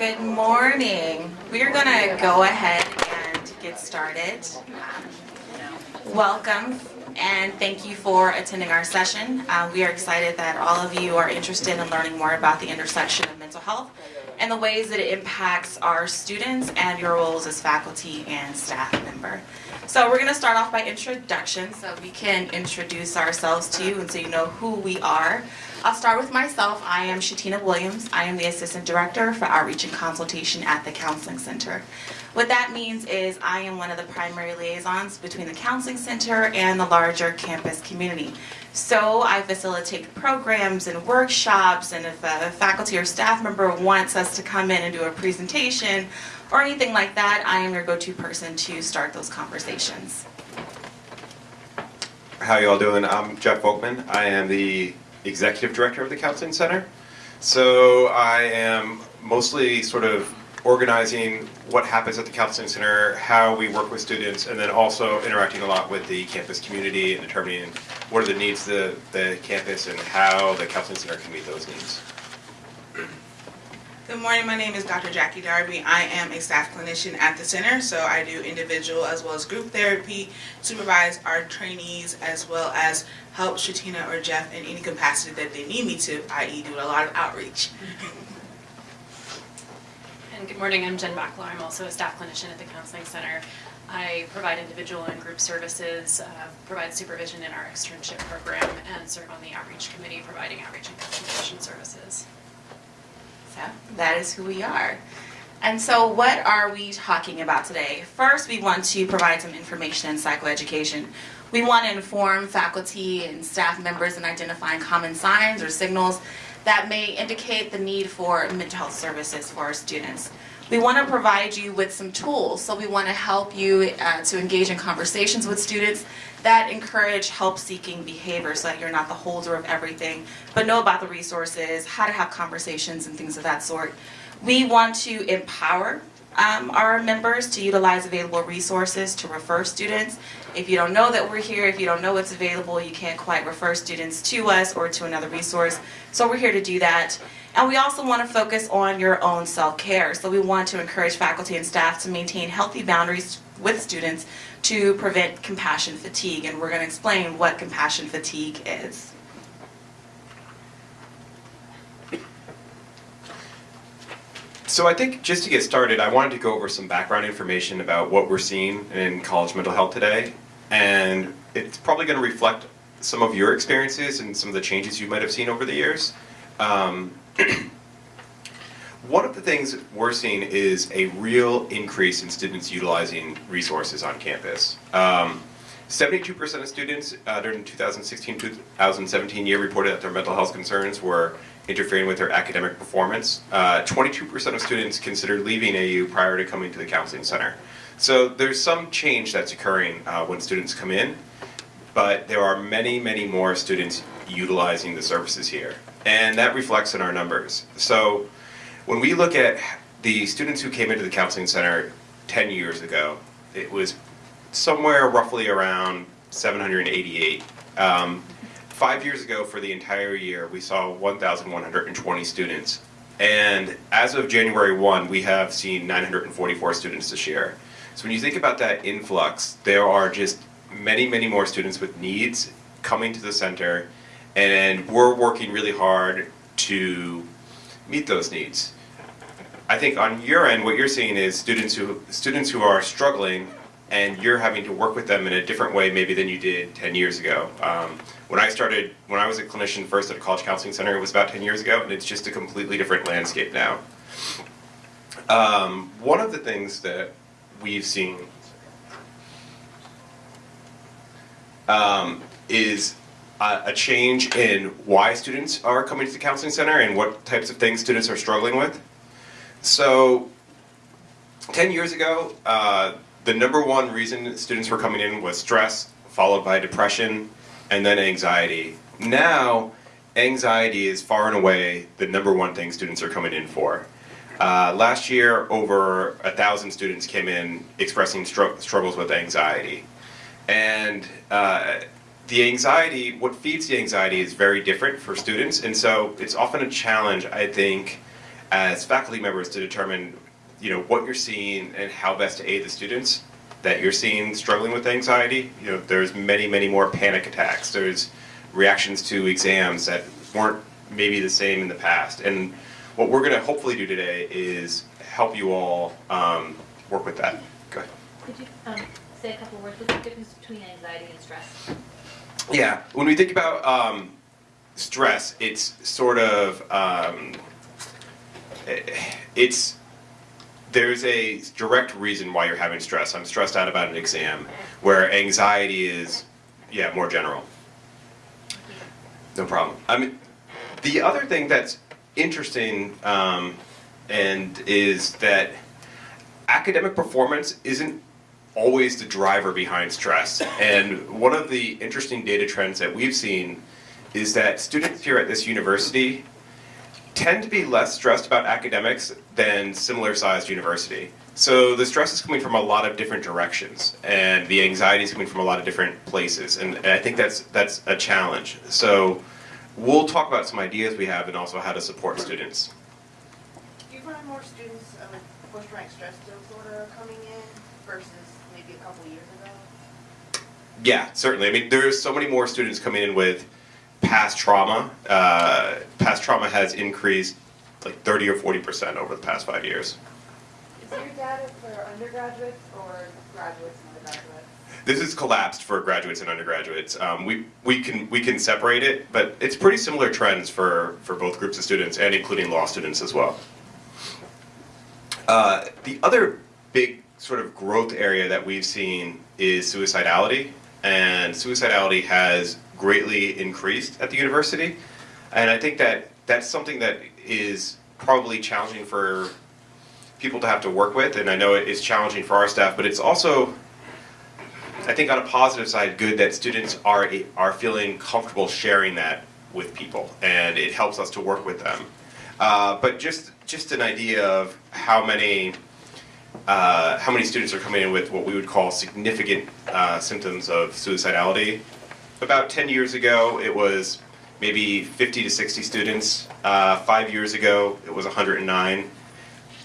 Good morning. We are going to go ahead and get started. Welcome and thank you for attending our session. Uh, we are excited that all of you are interested in learning more about the intersection of mental health and the ways that it impacts our students and your roles as faculty and staff member. So we're going to start off by introduction so we can introduce ourselves to you and so you know who we are. I'll start with myself. I am Shatina Williams. I am the Assistant Director for Outreach and Consultation at the Counseling Center. What that means is I am one of the primary liaisons between the Counseling Center and the larger campus community. So I facilitate programs and workshops and if a faculty or staff member wants us to come in and do a presentation or anything like that, I am your go-to person to start those conversations. How you all doing? I'm Jeff Volkman. I am the Executive Director of the Counseling Center. So I am mostly sort of organizing what happens at the Counseling Center, how we work with students, and then also interacting a lot with the campus community and determining what are the needs of the, the campus and how the Counseling Center can meet those needs. Good morning, my name is Dr. Jackie Darby. I am a staff clinician at the center, so I do individual as well as group therapy, supervise our trainees, as well as help Shatina or Jeff in any capacity that they need me to, i.e. do a lot of outreach. And good morning, I'm Jen Backlaw. I'm also a staff clinician at the Counseling Center. I provide individual and group services, uh, provide supervision in our externship program, and serve on the outreach committee providing outreach and consultation services. That is who we are. And so what are we talking about today? First, we want to provide some information in psychoeducation. We want to inform faculty and staff members in identifying common signs or signals that may indicate the need for mental health services for our students. We want to provide you with some tools, so we want to help you uh, to engage in conversations with students that encourage help-seeking behavior so that you're not the holder of everything, but know about the resources, how to have conversations and things of that sort. We want to empower um, our members to utilize available resources to refer students. If you don't know that we're here, if you don't know what's available, you can't quite refer students to us or to another resource. So we're here to do that. And we also want to focus on your own self-care. So we want to encourage faculty and staff to maintain healthy boundaries with students to prevent compassion fatigue. And we're going to explain what compassion fatigue is. So I think just to get started, I wanted to go over some background information about what we're seeing in college mental health today. And it's probably going to reflect some of your experiences and some of the changes you might have seen over the years. Um, one of the things we're seeing is a real increase in students utilizing resources on campus. 72% um, of students uh, during the 2016-2017 year reported that their mental health concerns were interfering with their academic performance. 22% uh, of students considered leaving AU prior to coming to the counseling center. So there's some change that's occurring uh, when students come in, but there are many, many more students utilizing the services here. And that reflects in our numbers. So when we look at the students who came into the counseling center 10 years ago, it was somewhere roughly around 788. Um, five years ago for the entire year, we saw 1,120 students. And as of January 1, we have seen 944 students this year. So when you think about that influx, there are just many, many more students with needs coming to the center, and we're working really hard to meet those needs. I think on your end, what you're seeing is students who students who are struggling and you're having to work with them in a different way maybe than you did 10 years ago. Um, when I started, when I was a clinician first at a college counseling center, it was about 10 years ago, and it's just a completely different landscape now. Um, one of the things that we've seen um, is a, a change in why students are coming to the counseling center and what types of things students are struggling with. So, 10 years ago, uh, the number one reason students were coming in was stress, followed by depression, and then anxiety. Now, anxiety is far and away the number one thing students are coming in for. Uh, last year, over a thousand students came in expressing str struggles with anxiety. And uh, the anxiety, what feeds the anxiety is very different for students, and so it's often a challenge, I think, as faculty members to determine, you know, what you're seeing and how best to aid the students that you're seeing struggling with anxiety. You know, there's many, many more panic attacks. There's reactions to exams that weren't maybe the same in the past. And what we're going to hopefully do today is help you all um, work with that. Go ahead. Could you um, say a couple words, what's the difference between anxiety and stress? Yeah, when we think about um, stress, it's sort of um, eh, it's there's a direct reason why you're having stress. I'm stressed out about an exam, where anxiety is, yeah, more general. No problem. I mean, the other thing that's interesting um, and is that academic performance isn't always the driver behind stress. And one of the interesting data trends that we've seen is that students here at this university tend to be less stressed about academics than similar sized university. So the stress is coming from a lot of different directions and the anxiety is coming from a lot of different places. And, and I think that's that's a challenge. So we'll talk about some ideas we have and also how to support students. Do you find more students with post-traumatic stress disorder coming in versus maybe a couple years ago? Yeah, certainly. I mean, there's so many more students coming in with past trauma. Uh, past trauma has increased like 30 or 40 percent over the past five years. Is your data for undergraduates or graduates and undergraduates? This is collapsed for graduates and undergraduates. Um, we we can we can separate it, but it's pretty similar trends for for both groups of students and including law students as well. Uh, the other big sort of growth area that we've seen is suicidality, and suicidality has greatly increased at the university, and I think that that's something that is probably challenging for people to have to work with, and I know it is challenging for our staff, but it's also I think on a positive side, good that students are are feeling comfortable sharing that with people, and it helps us to work with them. Uh, but just just an idea of how many uh, how many students are coming in with what we would call significant uh, symptoms of suicidality. About 10 years ago, it was maybe 50 to 60 students. Uh, five years ago, it was 109.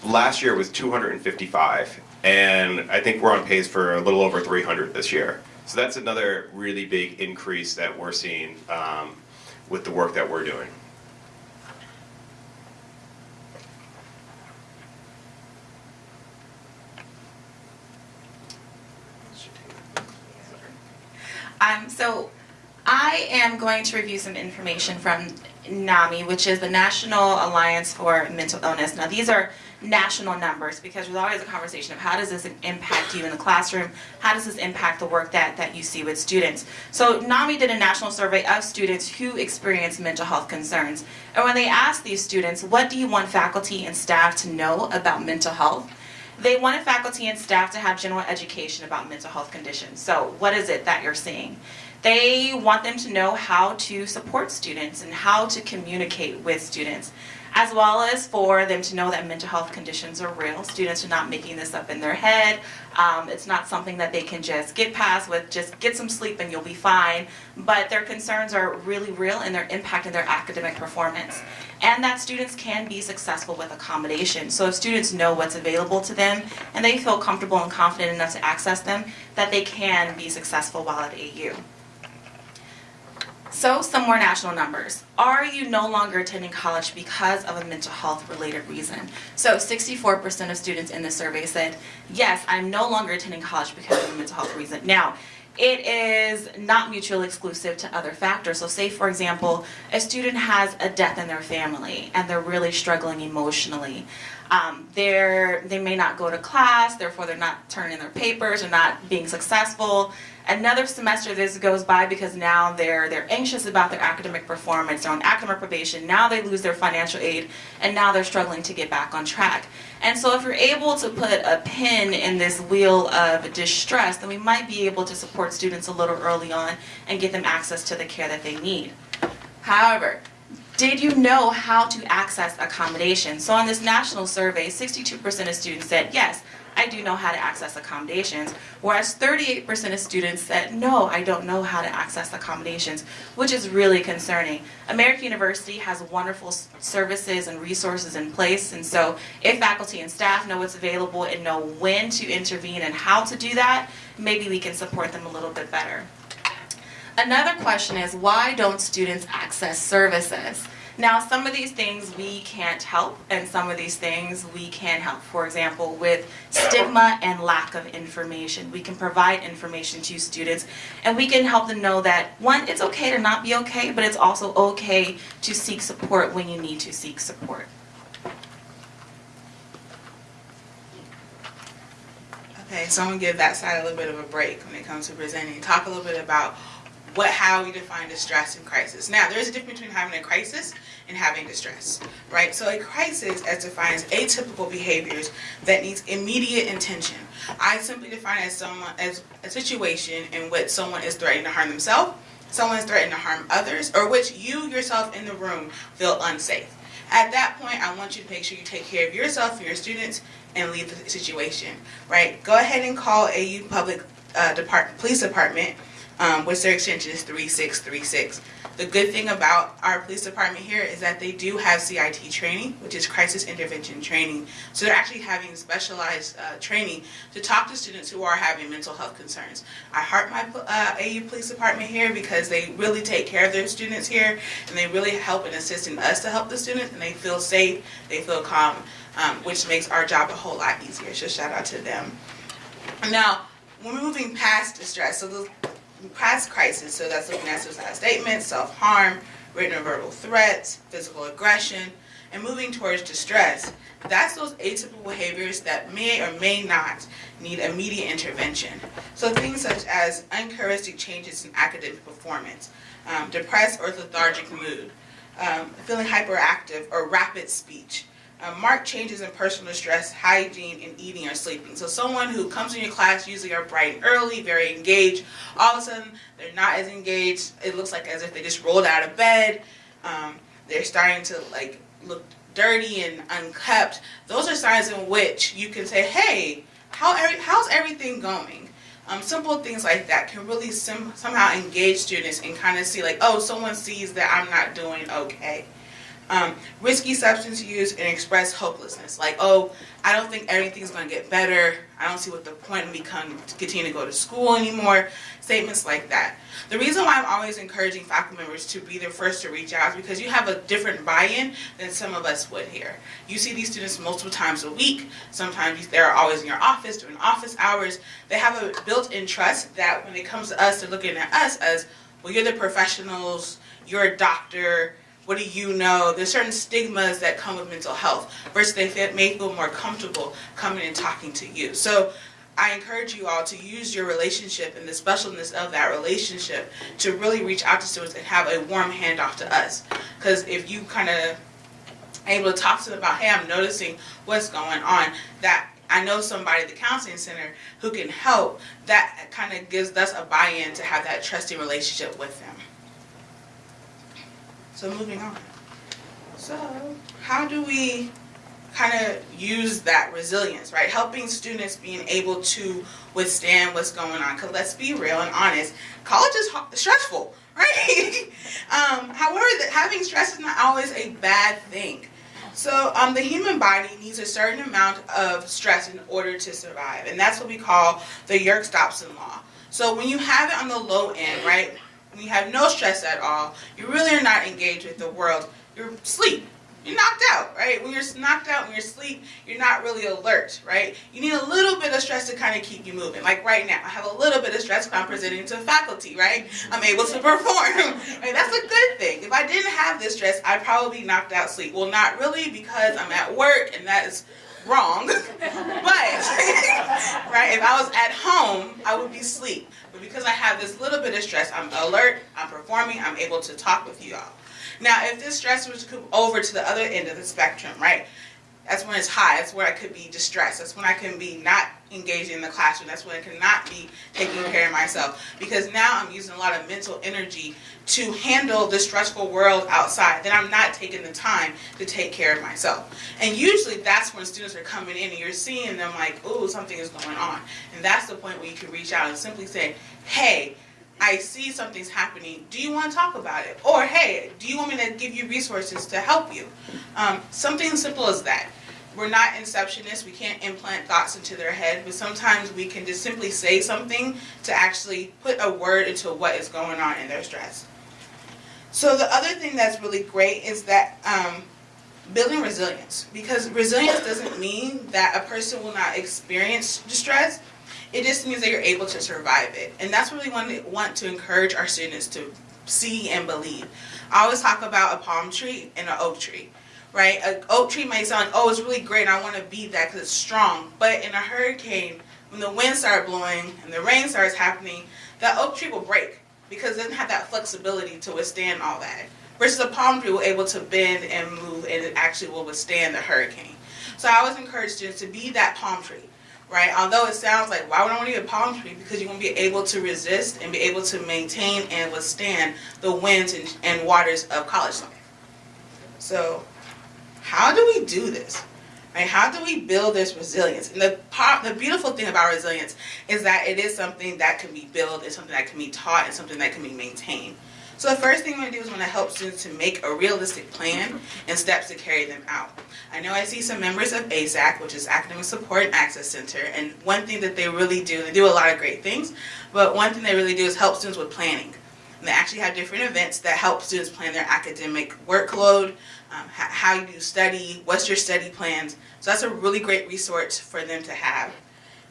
Last year, it was 255 and I think we're on pace for a little over 300 this year. So that's another really big increase that we're seeing um, with the work that we're doing. Um, so I am going to review some information from NAMI, which is the National Alliance for Mental Illness. Now these are national numbers because there's always a conversation of how does this impact you in the classroom? How does this impact the work that, that you see with students? So NAMI did a national survey of students who experience mental health concerns. And when they asked these students, what do you want faculty and staff to know about mental health? They wanted faculty and staff to have general education about mental health conditions. So what is it that you're seeing? They want them to know how to support students and how to communicate with students, as well as for them to know that mental health conditions are real. Students are not making this up in their head. Um, it's not something that they can just get past with just get some sleep and you'll be fine. But their concerns are really real and they're impacting their academic performance. And that students can be successful with accommodation. So if students know what's available to them and they feel comfortable and confident enough to access them, that they can be successful while at AU. So, some more national numbers. Are you no longer attending college because of a mental health related reason? So, 64% of students in the survey said, yes, I'm no longer attending college because of a mental health reason. Now, it is not mutually exclusive to other factors. So say for example, a student has a death in their family and they're really struggling emotionally. Um, they're, they may not go to class, therefore they're not turning in their papers, they're not being successful. Another semester this goes by because now they're they're anxious about their academic performance, they're on academic probation, now they lose their financial aid, and now they're struggling to get back on track. And so if you're able to put a pin in this wheel of distress, then we might be able to support students a little early on and get them access to the care that they need. However, did you know how to access accommodation? So on this national survey, 62% of students said, yes, I do know how to access accommodations. Whereas 38% of students said, no, I don't know how to access accommodations, which is really concerning. American University has wonderful services and resources in place, and so if faculty and staff know what's available and know when to intervene and how to do that, maybe we can support them a little bit better. Another question is why don't students access services? Now, some of these things we can't help, and some of these things we can help. For example, with stigma and lack of information, we can provide information to students and we can help them know that one, it's okay to not be okay, but it's also okay to seek support when you need to seek support. Okay, so I'm gonna give that side a little bit of a break when it comes to presenting. Talk a little bit about what, how we define distress and crisis. Now, there is a difference between having a crisis and having distress, right? So a crisis, as defines atypical behaviors that needs immediate attention. I simply define as someone as a situation in which someone is threatening to harm themselves, someone is threatening to harm others, or which you yourself in the room feel unsafe. At that point, I want you to make sure you take care of yourself and your students and leave the situation, right? Go ahead and call AU Public uh, Police Department, um, which their extension is 3636. The good thing about our police department here is that they do have CIT training, which is crisis intervention training. So they're actually having specialized uh, training to talk to students who are having mental health concerns. I heart my uh, AU police department here because they really take care of their students here and they really help and assist in us to help the students and they feel safe, they feel calm, um, which makes our job a whole lot easier. So shout out to them. Now, we're moving past distress. So the past crisis, so that's looking at suicide statements, self-harm, written or verbal threats, physical aggression, and moving towards distress. That's those atypical behaviors that may or may not need immediate intervention. So things such as uncharacteristic changes in academic performance, um, depressed or lethargic mood, um, feeling hyperactive or rapid speech, uh, marked changes in personal stress, hygiene, and eating or sleeping. So someone who comes in your class usually are bright and early, very engaged. All of a sudden, they're not as engaged. It looks like as if they just rolled out of bed. Um, they're starting to like look dirty and unkept. Those are signs in which you can say, "Hey, how every, how's everything going?" Um, simple things like that can really somehow engage students and kind of see like, "Oh, someone sees that I'm not doing okay." Um, risky substance use and express hopelessness. Like, oh, I don't think everything's going to get better. I don't see what the point of me come to continue to go to school anymore. Statements like that. The reason why I'm always encouraging faculty members to be the first to reach out is because you have a different buy-in than some of us would here. You see these students multiple times a week. Sometimes they're always in your office during office hours. They have a built-in trust that when it comes to us, they're looking at us as, well, you're the professionals, you're a doctor, what do you know? There's certain stigmas that come with mental health versus they may feel more comfortable coming and talking to you. So I encourage you all to use your relationship and the specialness of that relationship to really reach out to students and have a warm handoff to us. Because if you kind of able to talk to them about, hey, I'm noticing what's going on, that I know somebody at the counseling center who can help, that kind of gives us a buy-in to have that trusting relationship with them. So moving on. So how do we kind of use that resilience, right? Helping students being able to withstand what's going on. Because let's be real and honest, college is stressful, right? um, however, having stress is not always a bad thing. So um, the human body needs a certain amount of stress in order to survive, and that's what we call the Yerkes-Dodson law. So when you have it on the low end, right, when you have no stress at all, you really are not engaged with the world. You're asleep. You're knocked out, right? When you're knocked out, when you're asleep, you're not really alert, right? You need a little bit of stress to kind of keep you moving. Like right now, I have a little bit of stress because I'm presenting to faculty, right? I'm able to perform. right? That's a good thing. If I didn't have this stress, I'd probably be knocked out sleep. Well, not really because I'm at work and that is wrong. but right, if I was at home, I would be asleep. But because I have this little bit of stress, I'm alert, I'm performing, I'm able to talk with you all. Now, if this stress was to come over to the other end of the spectrum, right? That's when it's high. That's where I could be distressed. That's when I can be not engaged in the classroom. That's when I cannot be taking care of myself because now I'm using a lot of mental energy to handle the stressful world outside. Then I'm not taking the time to take care of myself. And usually that's when students are coming in and you're seeing them like, oh, something is going on. And that's the point where you can reach out and simply say, hey, I see something's happening. Do you want to talk about it? Or hey, do you want me to give you resources to help you? Um, something simple as that. We're not inceptionists. We can't implant thoughts into their head, but sometimes we can just simply say something to actually put a word into what is going on in their stress. So the other thing that's really great is that um, building resilience, because resilience doesn't mean that a person will not experience distress. It just means that you're able to survive it, and that's what we want to, want to encourage our students to see and believe. I always talk about a palm tree and an oak tree right? An oak tree might sound oh, it's really great, I want to be that because it's strong. But in a hurricane, when the wind starts blowing and the rain starts happening, that oak tree will break because it doesn't have that flexibility to withstand all that. Versus a palm tree will able to bend and move and it actually will withstand the hurricane. So I always encourage students to be that palm tree, right? Although it sounds like, why would I want to be a palm tree? Because you want to be able to resist and be able to maintain and withstand the winds and, and waters of college life. So how do we do this? Right? How do we build this resilience? And the part, the beautiful thing about resilience is that it is something that can be built, it's something that can be taught, and something that can be maintained. So the first thing I'm going to do is want to help students to make a realistic plan and steps to carry them out. I know I see some members of ASAC, which is Academic Support and Access Center, and one thing that they really do, they do a lot of great things, but one thing they really do is help students with planning. And they actually have different events that help students plan their academic workload, um, how you study, what's your study plans. So that's a really great resource for them to have.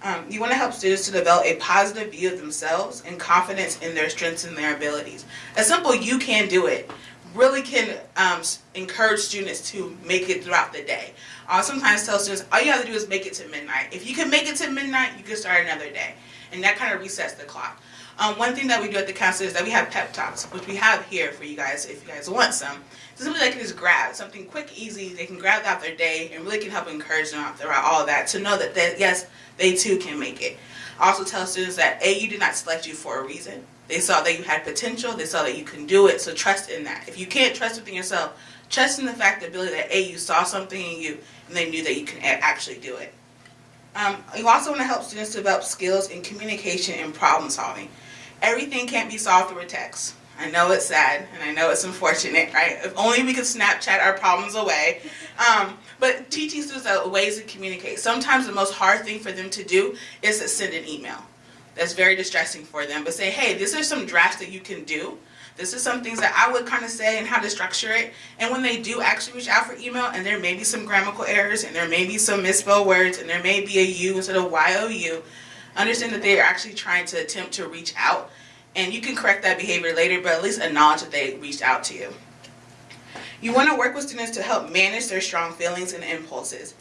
Um, you want to help students to develop a positive view of themselves and confidence in their strengths and their abilities. A simple you can do it really can um, encourage students to make it throughout the day. I sometimes tell students, all you have to do is make it to midnight. If you can make it to midnight, you can start another day. And that kind of resets the clock. Um, one thing that we do at the council is that we have pep talks, which we have here for you guys if you guys want some. So simply they can just grab something quick, easy. They can grab throughout their day and really can help encourage them throughout all that to know that they, yes, they too can make it. Also tell students that AU did not select you for a reason. They saw that you had potential. They saw that you can do it. So trust in that. If you can't trust within yourself, trust in the fact that ability that AU saw something in you and they knew that you can actually do it. Um, you also want to help students develop skills in communication and problem solving everything can't be solved through a text. I know it's sad and I know it's unfortunate, right? If only we could Snapchat our problems away. Um, but teaching students ways to communicate. Sometimes the most hard thing for them to do is to send an email. That's very distressing for them. But say, hey, these are some drafts that you can do. This is some things that I would kind of say and how to structure it. And when they do actually reach out for email, and there may be some grammatical errors, and there may be some misspelled words, and there may be a U instead of Y-O-U, understand that they are actually trying to attempt to reach out and you can correct that behavior later but at least acknowledge that they reached out to you. You want to work with students to help manage their strong feelings and impulses.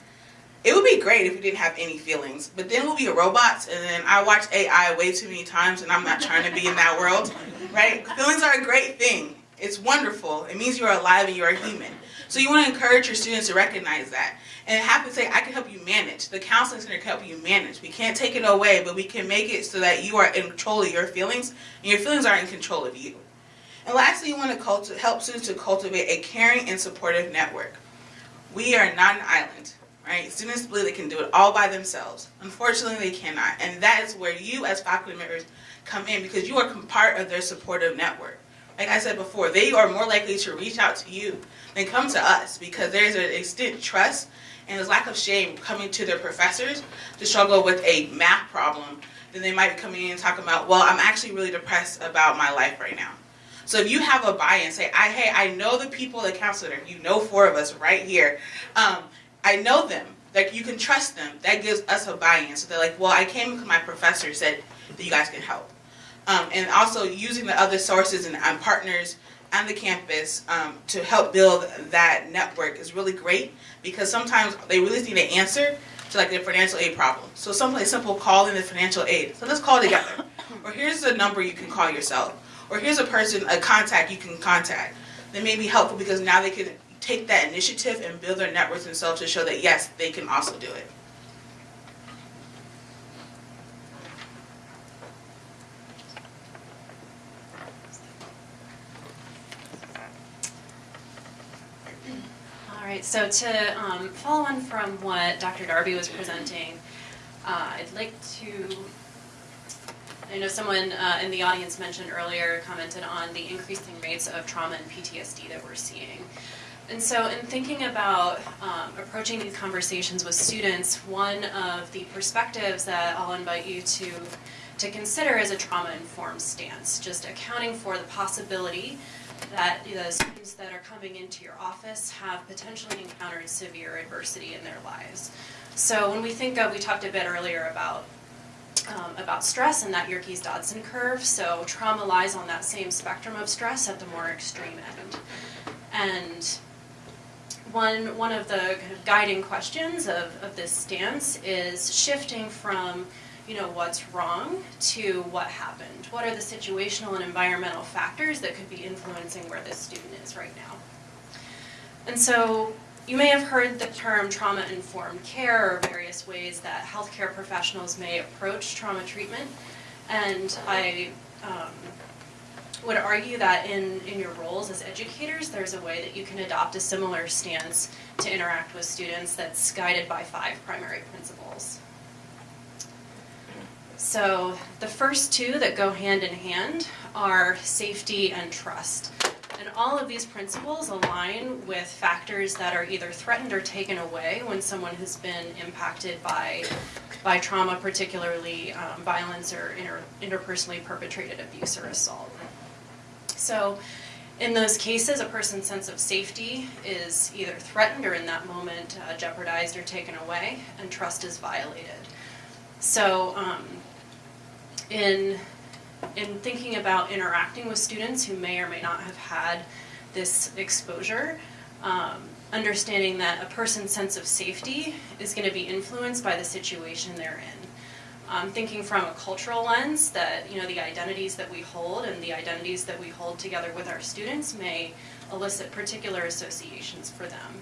It would be great if we didn't have any feelings, but then we'll be robots and then I watch AI way too many times and I'm not trying to be in that world, right? Feelings are a great thing. It's wonderful. It means you're alive and you're a human. So you want to encourage your students to recognize that and have to say, I can help you manage. The counseling center can help you manage. We can't take it away, but we can make it so that you are in control of your feelings, and your feelings are in control of you. And lastly, you want to help students to cultivate a caring and supportive network. We are not an island, right? Students believe they can do it all by themselves. Unfortunately, they cannot. And that is where you as faculty members come in because you are part of their supportive network. Like I said before, they are more likely to reach out to you than come to us because there's an extent trust and there's lack of shame coming to their professors to struggle with a math problem, then they might be coming in and talking about, well, I'm actually really depressed about my life right now. So if you have a buy-in, say, I, hey, I know the people at counselor, you know four of us right here. Um, I know them. Like you can trust them. That gives us a buy-in. So they're like, well, I came because my professor said that you guys can help. Um, and also using the other sources and, and partners on the campus um, to help build that network is really great because sometimes they really need an answer to like their financial aid problem. So something simple, call in the financial aid. So let's call together. or here's the number you can call yourself. Or here's a person, a contact you can contact. That may be helpful because now they can take that initiative and build their networks themselves to show that yes, they can also do it. Right, so to um, follow on from what Dr. Darby was presenting, uh, I'd like to, I know someone uh, in the audience mentioned earlier, commented on the increasing rates of trauma and PTSD that we're seeing. And so in thinking about um, approaching these conversations with students, one of the perspectives that I'll invite you to, to consider is a trauma-informed stance, just accounting for the possibility that the students that are coming into your office have potentially encountered severe adversity in their lives. So when we think of, we talked a bit earlier about um, about stress and that Yerkes-Dodson curve. So trauma lies on that same spectrum of stress at the more extreme end. And one, one of the kind of guiding questions of, of this stance is shifting from, you know, what's wrong to what happened. What are the situational and environmental factors that could be influencing where this student is right now? And so you may have heard the term trauma-informed care or various ways that healthcare professionals may approach trauma treatment. And I um, would argue that in, in your roles as educators, there's a way that you can adopt a similar stance to interact with students that's guided by five primary principles. So the first two that go hand in hand are safety and trust. And all of these principles align with factors that are either threatened or taken away when someone has been impacted by, by trauma, particularly um, violence or inter, interpersonally perpetrated abuse or assault. So in those cases, a person's sense of safety is either threatened or in that moment uh, jeopardized or taken away, and trust is violated. So um, in in thinking about interacting with students who may or may not have had this exposure, um, understanding that a person's sense of safety is going to be influenced by the situation they're in. Um, thinking from a cultural lens that you know the identities that we hold and the identities that we hold together with our students may elicit particular associations for them.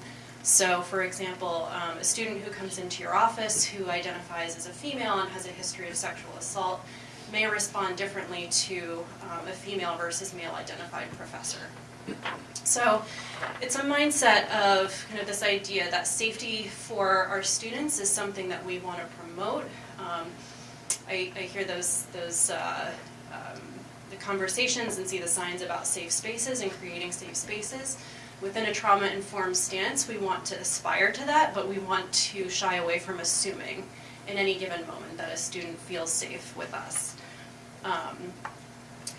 So, for example, um, a student who comes into your office who identifies as a female and has a history of sexual assault may respond differently to um, a female versus male identified professor. So it's a mindset of kind of this idea that safety for our students is something that we want to promote. Um, I, I, hear those, those uh, um, the conversations and see the signs about safe spaces and creating safe spaces. Within a trauma-informed stance, we want to aspire to that, but we want to shy away from assuming in any given moment that a student feels safe with us. Um,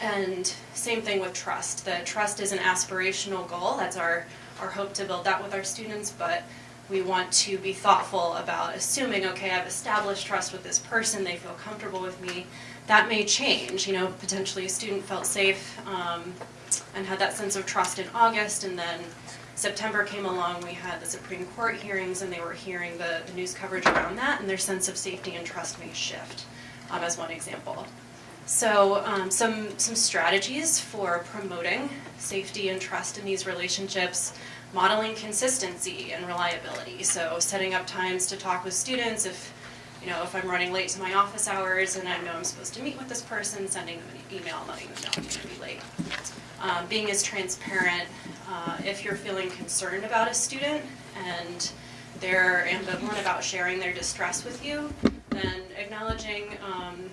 and same thing with trust. The trust is an aspirational goal. That's our, our hope to build that with our students, but we want to be thoughtful about assuming, okay, I've established trust with this person, they feel comfortable with me. That may change, you know, potentially a student felt safe um, and had that sense of trust in August, and then September came along, we had the Supreme Court hearings, and they were hearing the, the news coverage around that, and their sense of safety and trust may shift, um, as one example. So um, some, some strategies for promoting safety and trust in these relationships, modeling consistency and reliability. So setting up times to talk with students if, you know, if I'm running late to my office hours and I know I'm supposed to meet with this person, sending them an email letting them know I'm going to be late. Um, being as transparent uh, if you're feeling concerned about a student and they're ambivalent about sharing their distress with you, then acknowledging um,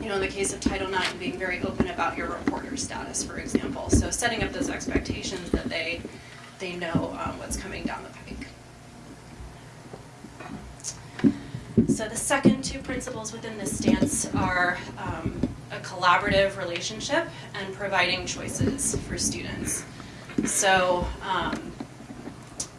you know, in the case of Title IX, being very open about your reporter status, for example. So setting up those expectations that they, they know um, what's coming down the pike. So the second two principles within this stance are um, a collaborative relationship and providing choices for students. So um,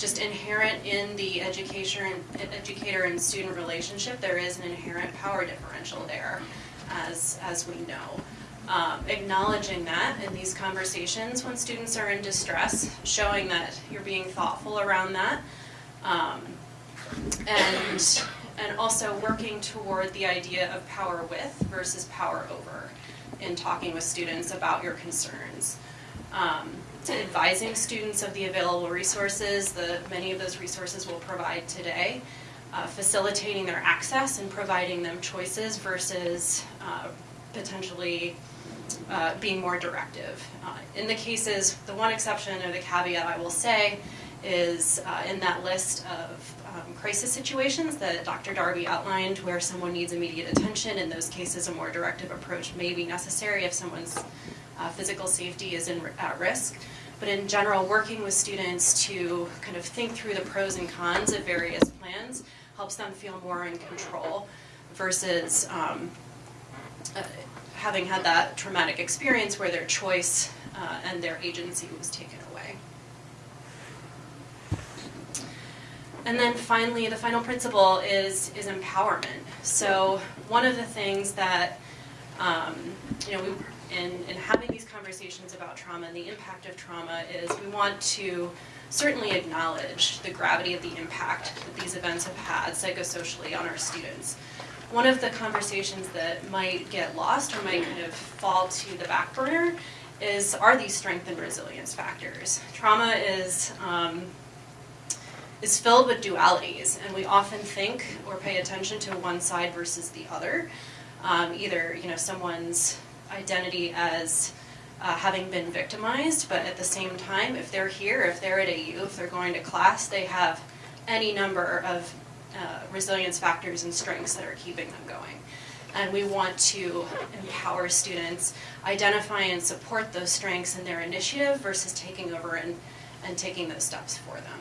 just inherent in the education, educator and student relationship, there is an inherent power differential there as, as we know. Um, acknowledging that in these conversations when students are in distress, showing that you're being thoughtful around that, um, and, and also working toward the idea of power with versus power over in talking with students about your concerns. Um, to advising students of the available resources, the, many of those resources we'll provide today, uh, facilitating their access and providing them choices versus uh, potentially uh, being more directive. Uh, in the cases, the one exception or the caveat I will say is uh, in that list of um, crisis situations that Dr. Darby outlined where someone needs immediate attention. In those cases, a more directive approach may be necessary if someone's uh, physical safety is in, at risk. But in general, working with students to kind of think through the pros and cons of various plans helps them feel more in control versus um, uh, having had that traumatic experience where their choice uh, and their agency was taken away. And then finally, the final principle is, is empowerment. So one of the things that, um, you know, we, in, in having these conversations about trauma and the impact of trauma is we want to certainly acknowledge the gravity of the impact that these events have had psychosocially on our students. One of the conversations that might get lost or might kind of fall to the back burner is are these strength and resilience factors? Trauma is um, is filled with dualities, and we often think or pay attention to one side versus the other. Um, either you know someone's identity as uh, having been victimized, but at the same time, if they're here, if they're at AU, if they're going to class, they have any number of uh, resilience factors and strengths that are keeping them going. And we want to empower students, identify and support those strengths in their initiative versus taking over and, and taking those steps for them.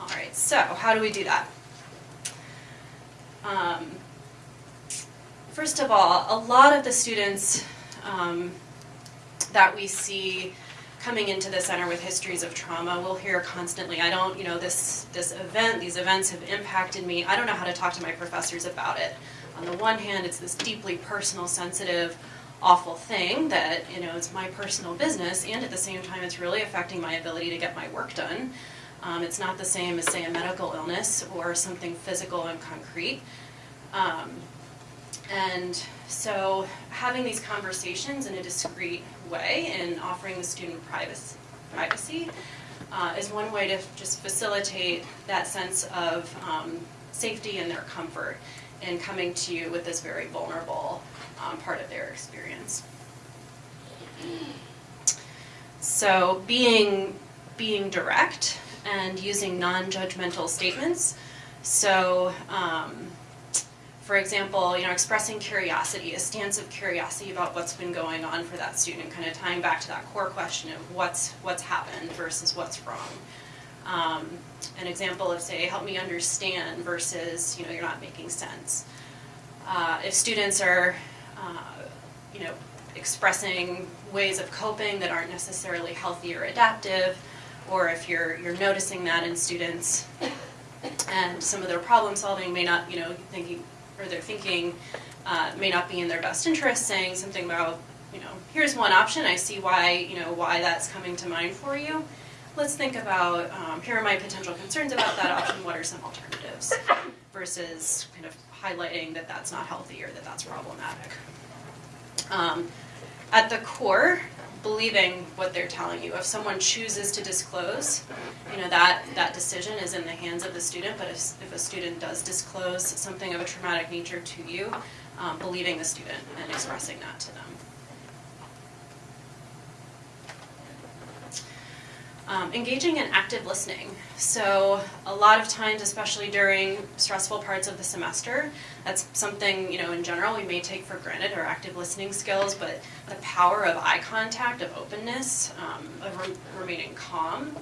All right, so how do we do that? Um, first of all, a lot of the students um, that we see coming into the center with histories of trauma, we'll hear constantly, I don't, you know, this, this event, these events have impacted me. I don't know how to talk to my professors about it. On the one hand, it's this deeply personal, sensitive, awful thing that, you know, it's my personal business, and at the same time, it's really affecting my ability to get my work done. Um, it's not the same as, say, a medical illness or something physical and concrete. Um, and so having these conversations in a discreet way and offering the student privacy, privacy uh, is one way to just facilitate that sense of um, safety and their comfort in coming to you with this very vulnerable um, part of their experience. So being, being direct and using non-judgmental statements. So um, for example, you know, expressing curiosity, a stance of curiosity about what's been going on for that student, kind of tying back to that core question of what's what's happened versus what's wrong. Um, an example of say, help me understand versus you know, you're not making sense. Uh, if students are, uh, you know, expressing ways of coping that aren't necessarily healthy or adaptive, or if you're you're noticing that in students and some of their problem solving may not, you know, thinking or their thinking uh, may not be in their best interest, saying something about, you know, here's one option, I see why, you know, why that's coming to mind for you. Let's think about, um, here are my potential concerns about that option, what are some alternatives? Versus kind of highlighting that that's not healthy or that that's problematic. Um, at the core, believing what they're telling you. If someone chooses to disclose, you know, that, that decision is in the hands of the student, but if, if a student does disclose something of a traumatic nature to you, um, believing the student and expressing that to them. Um, engaging in active listening. So a lot of times, especially during stressful parts of the semester, that's something, you know, in general we may take for granted, our active listening skills, but the power of eye contact, of openness, um, of re remaining calm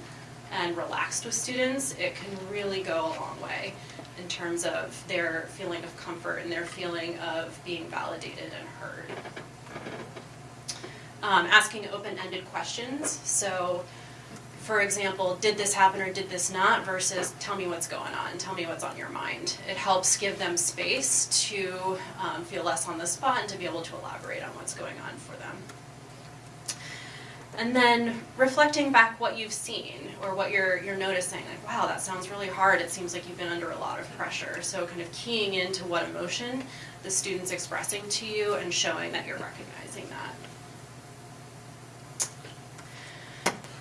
and relaxed with students, it can really go a long way in terms of their feeling of comfort and their feeling of being validated and heard. Um, asking open-ended questions. So for example, did this happen or did this not versus tell me what's going on, tell me what's on your mind. It helps give them space to um, feel less on the spot and to be able to elaborate on what's going on for them. And then reflecting back what you've seen or what you're, you're noticing, like, wow, that sounds really hard. It seems like you've been under a lot of pressure. So kind of keying into what emotion the student's expressing to you and showing that you're recognizing that.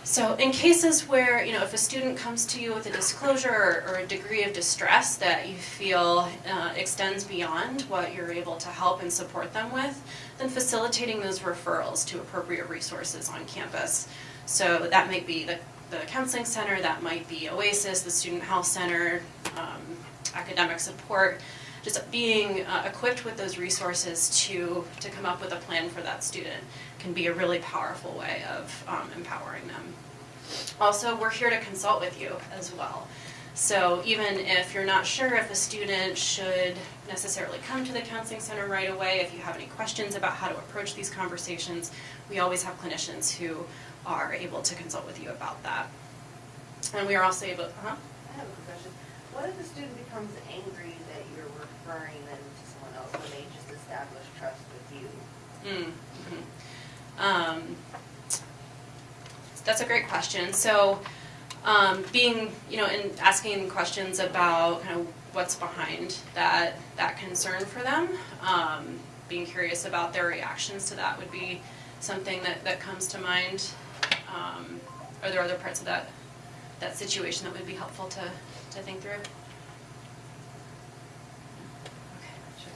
So in cases where, you know, if a student comes to you with a disclosure or, or a degree of distress that you feel uh, extends beyond what you're able to help and support them with, then facilitating those referrals to appropriate resources on campus. So that might be the, the counseling center, that might be OASIS, the student health center, um, academic support, just being uh, equipped with those resources to, to come up with a plan for that student can be a really powerful way of um, empowering them. Also, we're here to consult with you as well. So even if you're not sure if a student should necessarily come to the counseling center right away, if you have any questions about how to approach these conversations, we always have clinicians who are able to consult with you about that. And we are also able, uh-huh. I have a question. What if the student becomes angry referring them to someone else when they just establish trust with you? Mm, mhm. Um, that's a great question. So, um, being, you know, and asking questions about kind of what's behind that that concern for them, um, being curious about their reactions to that would be something that, that comes to mind. Um, are there other parts of that that situation that would be helpful to, to think through? Okay, sure.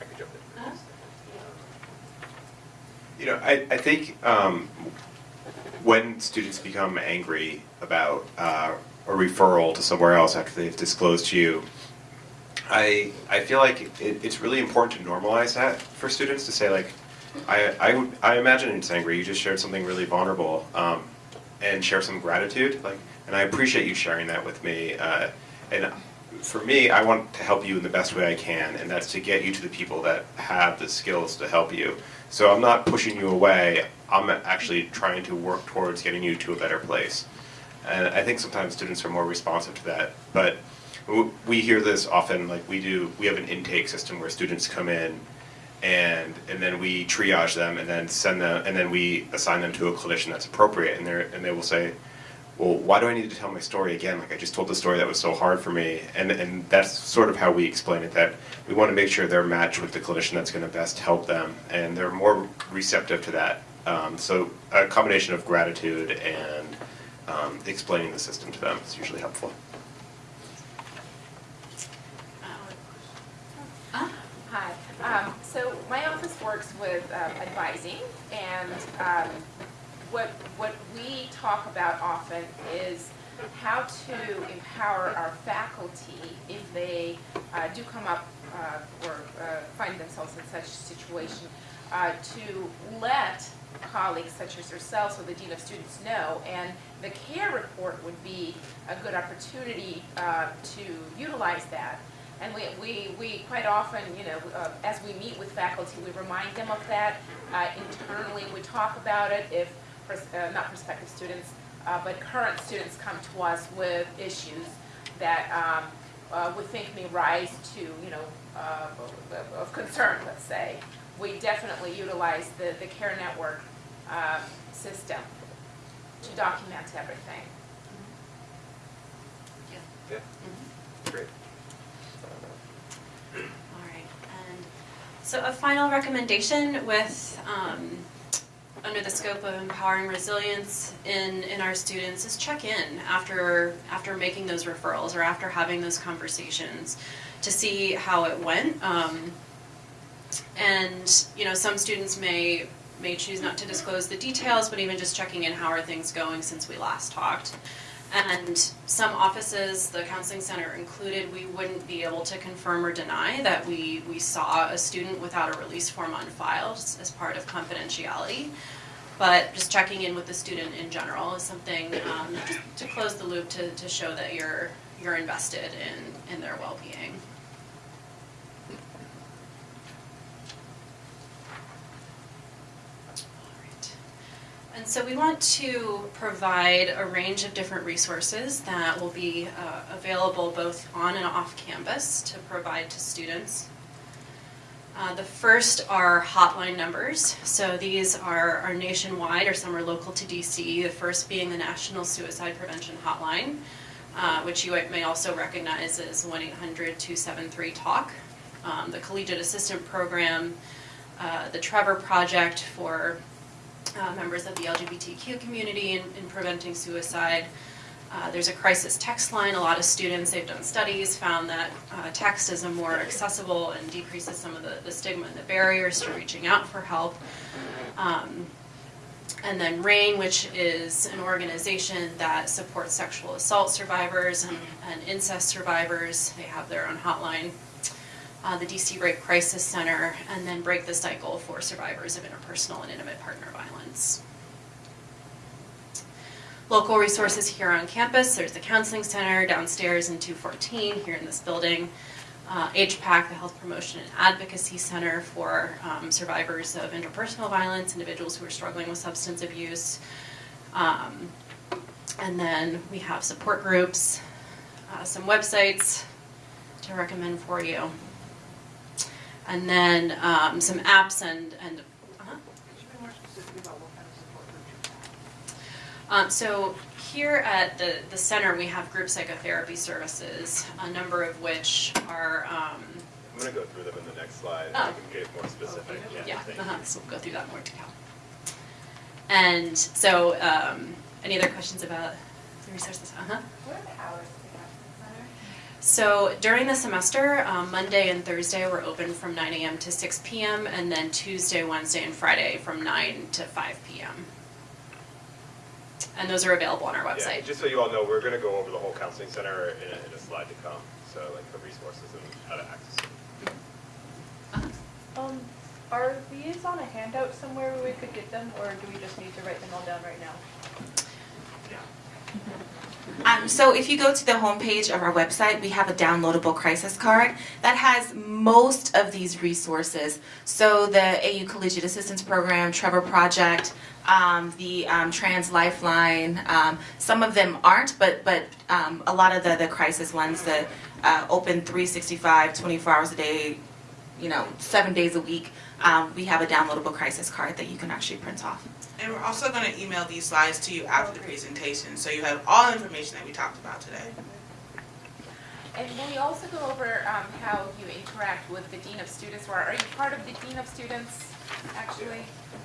I could jump in. Uh-huh. You know, I, I think um, when students become angry about uh, a referral to somewhere else after they've disclosed to you, I, I feel like it, it's really important to normalize that for students to say like, I, I, I imagine it's angry, you just shared something really vulnerable, um, and share some gratitude, like, and I appreciate you sharing that with me, uh, and for me, I want to help you in the best way I can, and that's to get you to the people that have the skills to help you. So I'm not pushing you away, I'm actually trying to work towards getting you to a better place. And I think sometimes students are more responsive to that, but we hear this often, like we do, we have an intake system where students come in and, and then we triage them and then send them, and then we assign them to a clinician that's appropriate, and they're, and they will say, well, why do I need to tell my story again? Like I just told the story that was so hard for me, and and that's sort of how we explain it. That we want to make sure they're matched with the clinician that's going to best help them, and they're more receptive to that. Um, so a combination of gratitude and um, explaining the system to them is usually helpful. Uh, Hi. Um, so my office works with um, advising, and um, what what we talk about often is how to empower our faculty if they uh, do come up uh, or uh, find themselves in such a situation, uh, to let colleagues such as yourselves or the dean of students know, and the care report would be a good opportunity uh, to utilize that. And we, we, we quite often, you know, uh, as we meet with faculty, we remind them of that. Internally, we talk about it if, pers- uh, not prospective students, uh, but current students come to us with issues that um, uh, we think may rise to, you know, uh, of concern, let's say. We definitely utilize the, the care network um, system to document everything. Yeah, Yeah. great. All right, and so a final recommendation with, um, under the scope of empowering resilience in, in our students is check in after, after making those referrals or after having those conversations to see how it went. Um, and, you know, some students may, may choose not to disclose the details, but even just checking in, how are things going since we last talked? And some offices, the counseling center included, we wouldn't be able to confirm or deny that we, we saw a student without a release form on file as part of confidentiality. But just checking in with the student in general is something um, to close the loop to, to show that you're, you're invested in, in their well-being. And so we want to provide a range of different resources that will be uh, available both on and off campus to provide to students. Uh, The first are hotline numbers. So these are are nationwide, or some are local to DC. The first being the National Suicide Prevention Hotline, uh, which you may also recognize as 1-800-273-TALK. Um, The Collegiate Assistance Program, uh, the Trevor Project for uh, members of the LGBTQ community in, in preventing suicide. Uh, there's a crisis text line. A lot of students, they've done studies, found that uh, text is a more accessible and decreases some of the, the stigma and the barriers to reaching out for help. Um, and then RAINN, which is an organization that supports sexual assault survivors and, and incest survivors. They have their own hotline. Uh, the DC Rape Crisis Center, and then Break the Cycle for survivors of interpersonal and intimate partner violence. Local resources here on campus, there's the Counseling Center downstairs in 214 here in this building. Uh, HPAC, the Health Promotion and Advocacy Center for um, survivors of interpersonal violence, individuals who are struggling with substance abuse. Um, and then we have support groups, uh, some websites to recommend for you. And then um, some apps and, and uh-huh. Could you be more specific about what kind of support groups you have? Um, so here at the, the center, we have group psychotherapy services, a number of which are, um, I'm gonna go through them in the next slide, Oh. and we can get more specific. yeah, thank uh-huh, so we'll go through that more detail. And so, um, any other questions about the resources? Uh-huh. What are the hours of the center? So during the semester, um, Monday and Thursday were open from 9 a.m. to 6 p.m., and then Tuesday, Wednesday, and Friday from 9 to 5 p.m. And those are available on our website. Yeah, website. just so you all know, we're gonna go over the whole counseling center in a, in a slide to come, so like the resources and how to access it. Um, are these on a handout somewhere we could get them, or do we just need to write them all down right now? Um, so if you go to the homepage of our website, we have a downloadable crisis card that has most of these resources. So the AU Collegiate Assistance Program, Trevor Project, um, the um, Trans Lifeline. Um, some of them aren't, but but um, a lot of the the crisis ones, the uh, open 365, 24 hours a day, you know, seven days a week. Um, we have a downloadable crisis card that you can actually print off. And we're also going to email these slides to you after the presentation, so you have all the information that we talked about today. And will we also go over um, how you interact with the Dean of Students, or are you part of the Dean of Students, actually?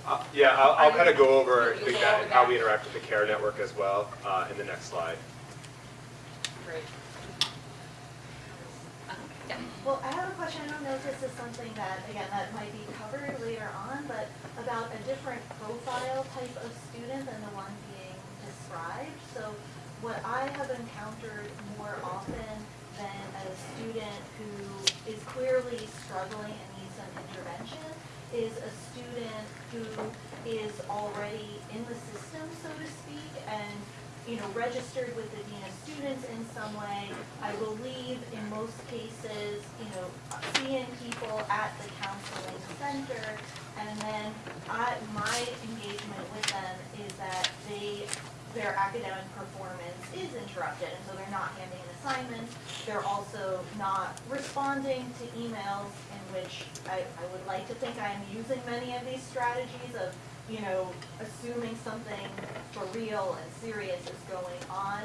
Uh, yeah, I'll, I'll kind of go over you'll go that, over how we interact with the CARE network as well, uh, in the next slide. Great. Yeah. Well, I have a question, I don't know if this is something that, again, that might be covered later on, but about a different profile type of student than the one being described. So what I have encountered more often than a student who is clearly struggling and needs some intervention is a student who is already in the system, so to speak, and you know, registered with the Dean of Students in some way. I believe in most cases, you know, seeing people at the counseling center. And then I, my engagement with them is that they, their academic performance is interrupted. And so they're not handing in assignments. They're also not responding to emails in which I, I would like to think I am using many of these strategies of you know, assuming something for real and serious is going on.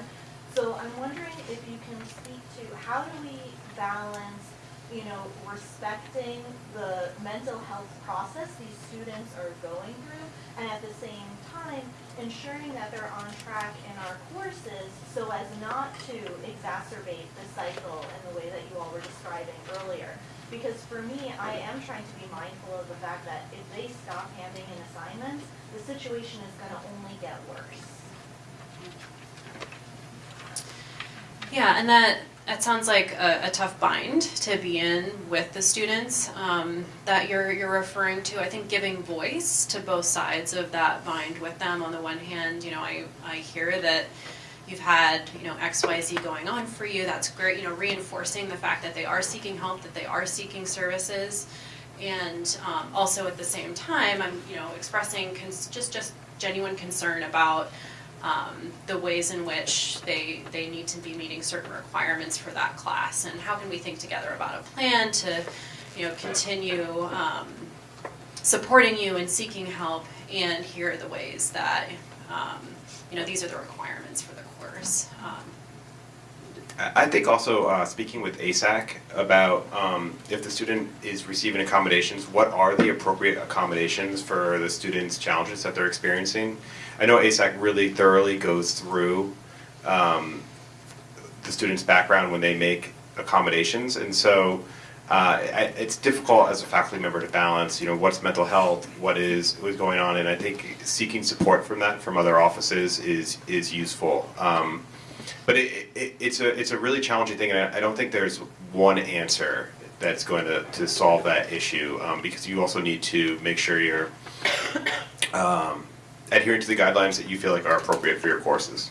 So I'm wondering if you can speak to how do we balance, you know, respecting the mental health process these students are going through, and at the same time ensuring that they're on track in our courses so as not to exacerbate the cycle in the way that you all were describing earlier. Because for me, I am trying to be mindful of the fact that if they stop handing in assignments, the situation is gonna only get worse. Yeah, and that that sounds like a, a tough bind to be in with the students um, that you're you're referring to. I think giving voice to both sides of that bind with them. On the one hand, you know, I I hear that you've had you know X Y Z going on for you. That's great. You know, reinforcing the fact that they are seeking help, that they are seeking services, and um, also at the same time, I'm you know expressing just just genuine concern about um, the ways in which they they need to be meeting certain requirements for that class, and how can we think together about a plan to, you know, continue um, supporting you and seeking help, and here are the ways that, um, you know, these are the requirements for the Um, I I think also uh, speaking with ASAC about um, if the student is receiving accommodations, what are the appropriate accommodations for the student's challenges that they're experiencing? I know ASAC really thoroughly goes through um, the student's background when they make accommodations, and so uh, it's difficult as a faculty member to balance, you know, what's mental health, what is what's going on, and I think seeking support from that from other offices is is useful. Um, but it, it, it's a it's a really challenging thing, and I, I don't think there's one answer that's going to, to solve that issue um, because you also need to make sure you're um, adhering to the guidelines that you feel like are appropriate for your courses.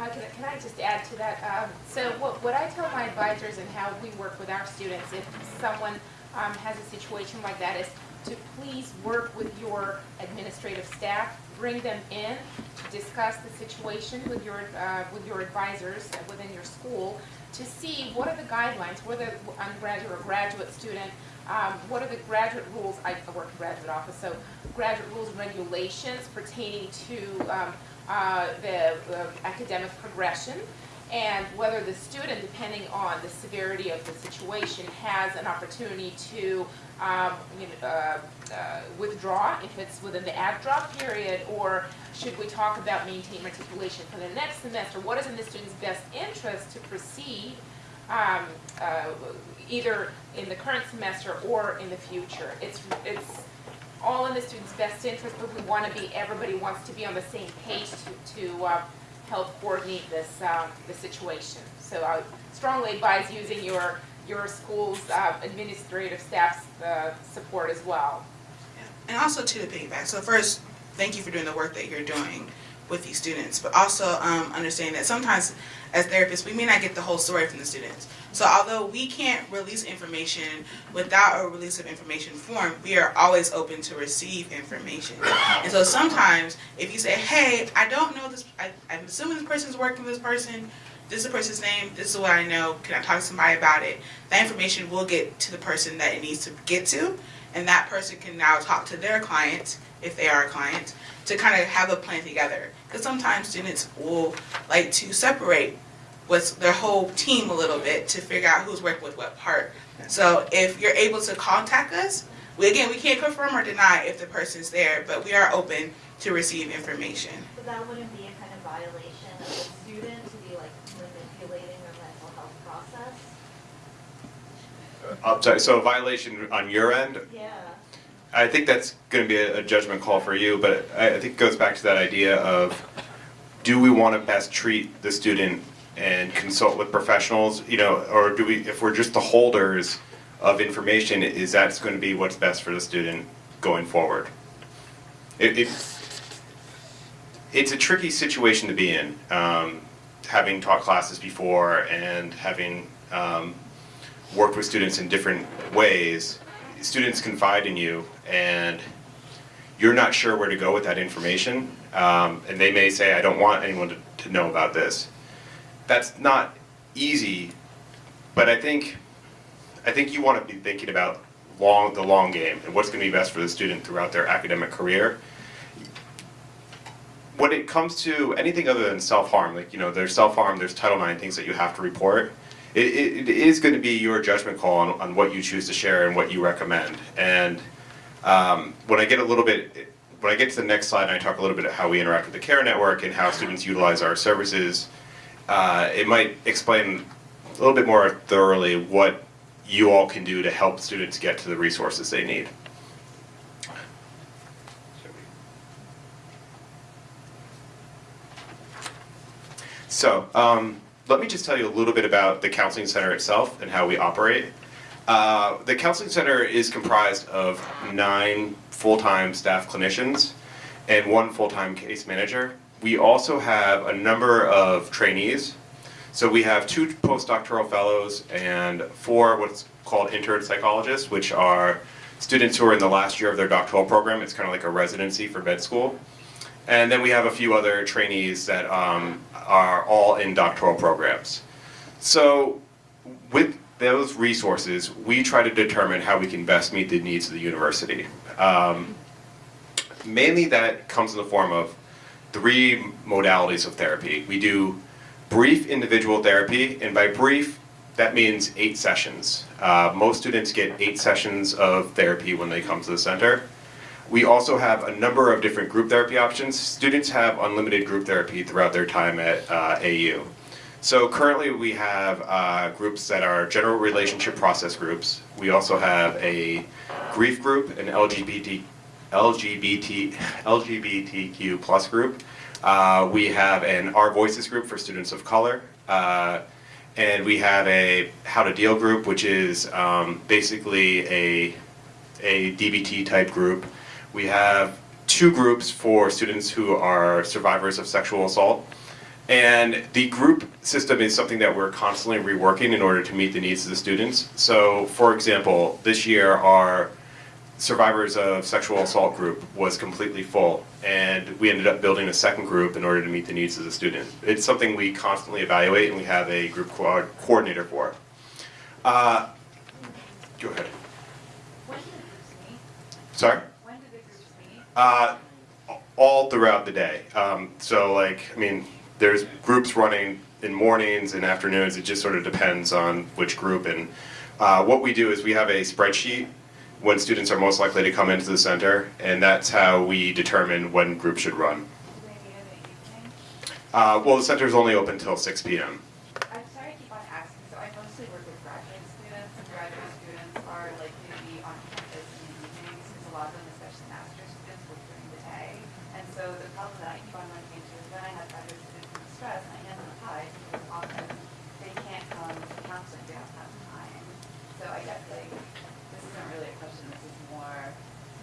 Uh, can, I- can I just add to that? Um, so what, what I tell my advisors and how we work with our students, if someone um, has a situation like that, is to please work with your administrative staff, bring them in to discuss the situation with your, uh, with your advisors within your school to see what are the guidelines, whether undergraduate or graduate student, um, what are the graduate rules, I I work in graduate office, so graduate rules and regulations pertaining to um, uh, the academic progression, and whether the student, depending on the severity of the situation, has an opportunity to um, you know, uh, uh, withdraw if it's within the add drop period, or should we talk about maintain matriculation for the next semester? What is in the student's best interest to proceed um, uh, either in the current semester or in the future? It's, it's all in the student's best interest, but we want to be, everybody wants to be on the same page to, to uh, help coordinate this, um, the situation. So I strongly advise using your, your school's uh, administrative staff's uh, support as well. And also to the piggyback. So first, thank you for doing the work that you're doing with these students, but also um, understanding that sometimes as therapists, we may not get the whole story from the students. So although we can't release information without a release of information form, we are always open to receive information. And so sometimes if you say, hey, I don't know this, I, I'm assuming this person's working with this person, this is the person's name, this is what I know, can I talk to somebody about it? That information will get to the person that it needs to get to, and that person can now talk to their client, if they are a client, to kind of have a plan together. Because sometimes students will like to separate what's their whole team a little bit to figure out who's working with what part. So if you're able to contact us, we again we can't confirm or deny if the person's there, but we are open to receive information. So that wouldn't be a kind of violation of the student to be like manipulating their mental health process? Uh, I'm sorry, so a violation on your end, Yeah. I think that's going to be a a judgment call for you, but I I think it goes back to that idea of, do we want to best treat the student and consult with professionals, you know, or do we, if we're just the holders of information, is that going to be what's best for the student going forward? It, it, it's a tricky situation to be in, um, having taught classes before and having um, worked with students in different ways. Students confide in you, and you're not sure where to go with that information. Um, and they may say, I don't want anyone to, to know about this. That's not easy, but I think, I think you want to be thinking about long, the long game and what's going to be best for the student throughout their academic career. When it comes to anything other than self-harm, like, you know, there's self-harm, there's Title IX things that you have to report, it, it, is going to be your judgment call on, on what you choose to share and what you recommend. And um, when I get a little bit, when I get to the next slide and I talk a little bit about how we interact with the CARE network and how students utilize our services, uh, it might explain a little bit more thoroughly what you all can do to help students get to the resources they need. So, um, let me just tell you a little bit about the Counseling Center itself and how we operate. Uh, the Counseling Center is comprised of nine full-time staff clinicians and one full-time case manager. We also have a number of trainees. So we have two postdoctoral fellows and four what's called intern psychologists, which are students who are in the last year of their doctoral program. It's kind of like a residency for med school. And then we have a few other trainees that um, are all in doctoral programs. So with those resources, we try to determine how we can best meet the needs of the university. Um, mainly that comes in the form of three modalities of therapy. We do brief individual therapy, and by brief, that means eight sessions. Uh, most students get eight sessions of therapy when they come to the center. We also have a number of different group therapy options. Students have unlimited group therapy throughout their time at uh, AU. So currently we have uh, groups that are general relationship process groups. We also have a grief group, an LGBT, LGBT, LGBTQ plus group. Uh, we have an Our Voices group for students of color. Uh, and we have a How to Deal group, which is um, basically a, a DBT type group. We have two groups for students who are survivors of sexual assault. And the group system is something that we're constantly reworking in order to meet the needs of the students. So, for example, this year our survivors of sexual assault group was completely full, and we ended up building a second group in order to meet the needs of the student. It's something we constantly evaluate, and we have a group co- coordinator for. Uh, go ahead. When do the groups meet? Sorry. When do the groups meet? Uh, all throughout the day. Um, so like, I mean, there's groups running in mornings and afternoons. It just sort of depends on which group. And uh, what we do is we have a spreadsheet when students are most likely to come into the center, and that's how we determine when groups should run. Do they meet in the evening? Uh, well, the center is only open until 6 p.m. I'm sorry to keep on asking, so I mostly work with graduate students, and graduate students are likely to be on campus in the evenings, because a lot of them, especially master's students, work during the day. And so the problem that I keep on running into is when I have graduate students in distress, and I hand them a pie, because often they can't come to counseling, they don't have time. So I guess like, this isn't really a question, this is more,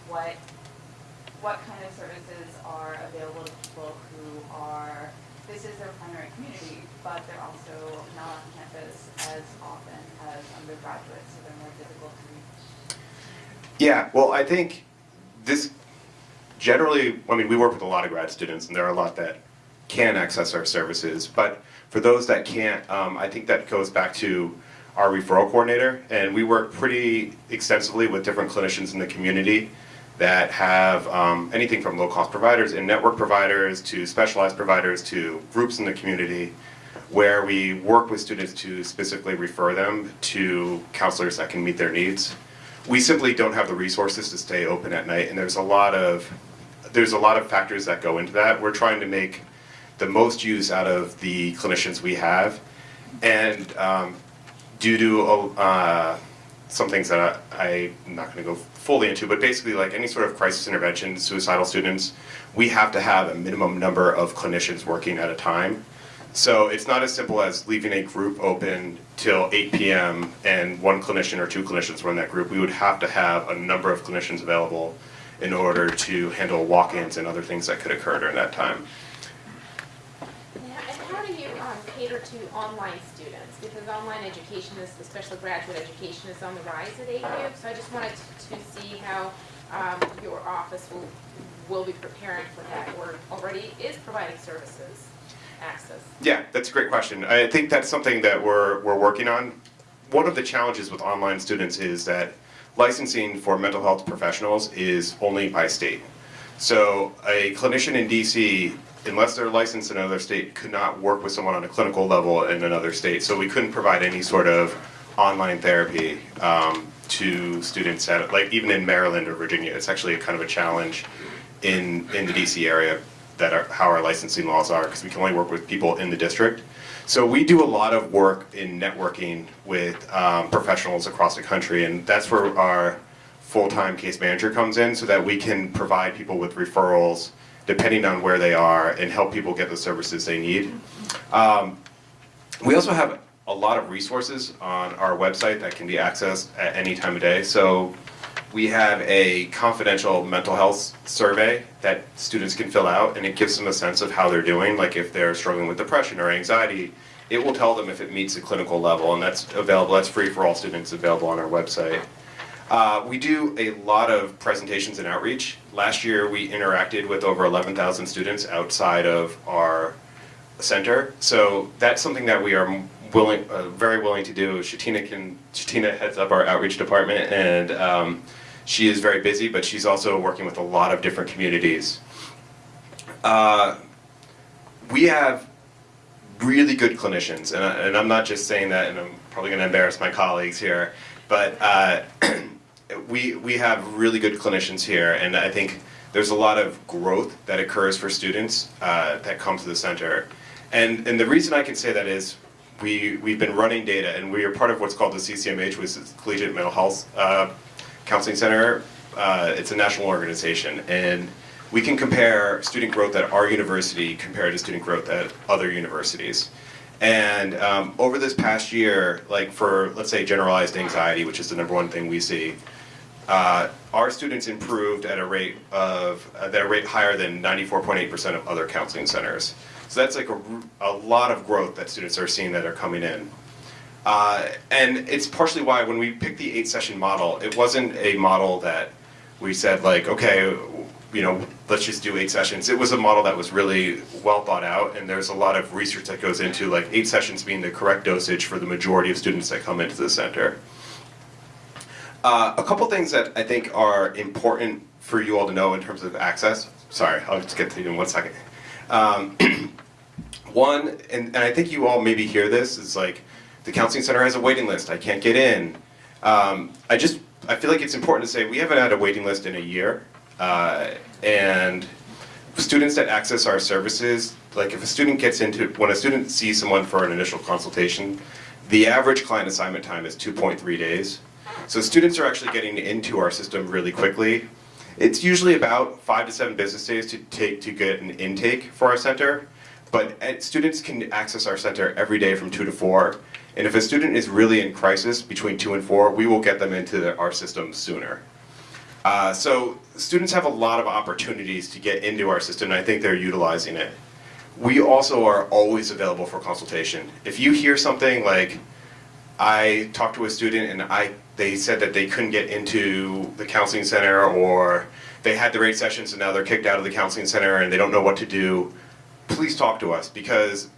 what, what kind of services are available to people who are, this is their primary community, but they're also not on campus as often as undergraduates, so they're more difficult to reach. Yeah, well, I think this generally, I mean, we work with a lot of grad students, and there are a lot that can access our services. But for those that can't, um, I think that goes back to our referral coordinator, and we work pretty extensively with different clinicians in the community that have um, anything from low-cost providers and network providers to specialized providers to groups in the community where we work with students to specifically refer them to counselors that can meet their needs we simply don't have the resources to stay open at night and there's a lot of there's a lot of factors that go into that. We're trying to make the most use out of the clinicians we have and um, due to uh, some things that I, i'm not going to go fully into but basically like any sort of crisis intervention suicidal students we have to have a minimum number of clinicians working at a time so it's not as simple as leaving a group open till 8 p.m. and one clinician or two clinicians run that group. We would have to have a number of clinicians available in order to handle walk-ins and other things that could occur during that time. Yeah, and how do you um, cater to online students? Because online education is, especially graduate education, is on the rise at AU. So I just wanted to, to see how um, your office will, will be preparing for that or already is providing services, access. Yeah, that's a great question. I think that's something that we're, we're working on. One of the challenges with online students is that licensing for mental health professionals is only by state. So a clinician in DC, unless they're licensed in another state, could not work with someone on a clinical level in another state. So we couldn't provide any sort of online therapy um, to students at, like even in Maryland or Virginia. It's actually a kind of a challenge in, in the DC area that are, how our licensing laws are, because we can only work with people in the district. So we do a lot of work in networking with um, professionals across the country, and that's where our full-time case manager comes in, so that we can provide people with referrals depending on where they are and help people get the services they need. Um, we also have a lot of resources on our website that can be accessed at any time of day. So we have a confidential mental health survey that students can fill out and it gives them a sense of how they're doing. Like if they're struggling with depression or anxiety it will tell them if it meets the clinical level and that's available that's free for all students available on our website. Uh, we do a lot of presentations and outreach. Last year we interacted with over 11000 students outside of our center. So that's something that we are willing uh, very willing to do. Shatina can shatina heads up our outreach department and um, she is very busy, but she's also working with a lot of different communities. Uh, we have really good clinicians, and, I, and I'm not just saying that, and I'm probably going to embarrass my colleagues here, but uh, we we have really good clinicians here, and I think there's a lot of growth that occurs for students uh, that come to the center, and and the reason I can say that is we we've been running data, and we are part of what's called the CCMH, which is Collegiate Mental Health uh, Counseling Center. Uh, it's a national organization, and we can compare student growth at our university compared to student growth at other universities. And um, over this past year, like for, let's say, generalized anxiety, which is the number one thing we see, uh, our students improved at a rate of, at a rate higher than 94.8% of other counseling centers. So that's like a, a lot of growth that students are seeing that are coming in. Uh, and it's partially why when we picked the eight session model, it wasn't a model that we said like, okay, you know, let's just do eight sessions. It was a model that was really well thought out, and there's a lot of research that goes into like eight sessions being the correct dosage for the majority of students that come into the center. Uh, a couple things that I think are important for you all to know in terms of access. Sorry, I'll just get to you in one second. Um, one, and, and I think you all maybe hear this, is like, the counseling center has a waiting list, I can't get in. Um, I just, I feel like it's important to say we haven't had a waiting list in a year. Uh, and students that access our services, like if a student gets into, when a student sees someone for an initial consultation, the average client assignment time is 2.3 days. So students are actually getting into our system really quickly. It's usually about five to seven business days to take to get an intake for our center, but uh, students can access our center every day from two to four. And if a student is really in crisis between two and four, we will get them into the, our system sooner. Uh, so students have a lot of opportunities to get into our system, and I think they're utilizing it. We also are always available for consultation. If you hear something like, I talked to a student and I they said that they couldn't get into the counseling center or they had the rate sessions and now they're kicked out of the counseling center and they don't know what to do, please talk to us because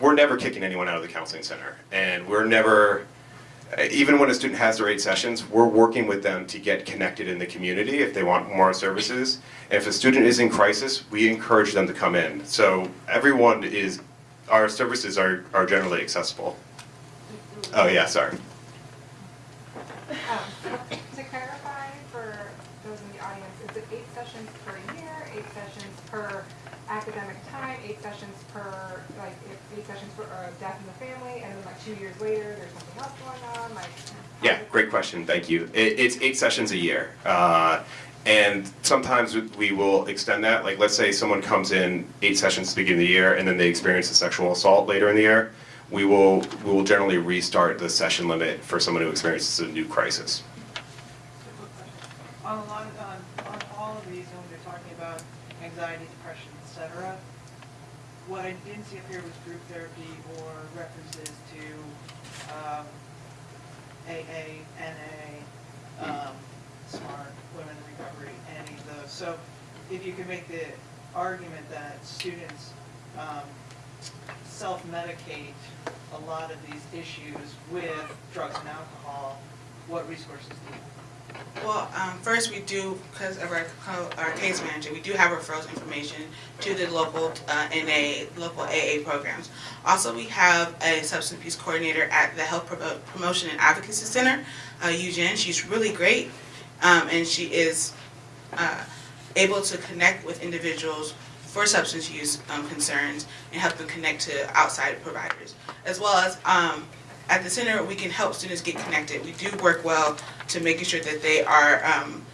we're never kicking anyone out of the counseling center and we're never even when a student has their eight sessions, we're working with them to get connected in the community if they want more services. And if a student is in crisis, we encourage them to come in. So everyone is, our services are, are generally accessible. Oh yeah, sorry. Um, To clarify for those in the audience, is it eight sessions per year, eight sessions per academic time, eight sessions per, like, eight sessions for uh, death in the family, and then like two years later, there's something else going on, like? Yeah, great question, thank you. It, it's eight sessions a year. Uh, and sometimes we will extend that, like let's say someone comes in eight sessions at the beginning of the year and then they experience a sexual assault later in the year. We will, we will generally restart the session limit for someone who experiences a new crisis. On a lot, of- on, on all of these, when they're talking about anxiety, depression, et cetera, what I didn't see up here was group therapy or references to, um, AA, NA, um, SMART, Women in Recovery, any of those. So if you could make the argument that students, um, self-medicate a lot of these issues with drugs and alcohol, what resources do you have? Well, um, first we do, because of our, our case manager, we do have referrals information to the local uh, NA, local AA programs. Also, we have a substance abuse coordinator at the Health Promo- Promotion and Advocacy Center, uh, Eugene. She's really great, um, and she is uh, able to connect with individuals for substance use um, concerns and help them connect to outside providers. As well as um, at the center, we can help students get connected. We do work well to making sure that they are um,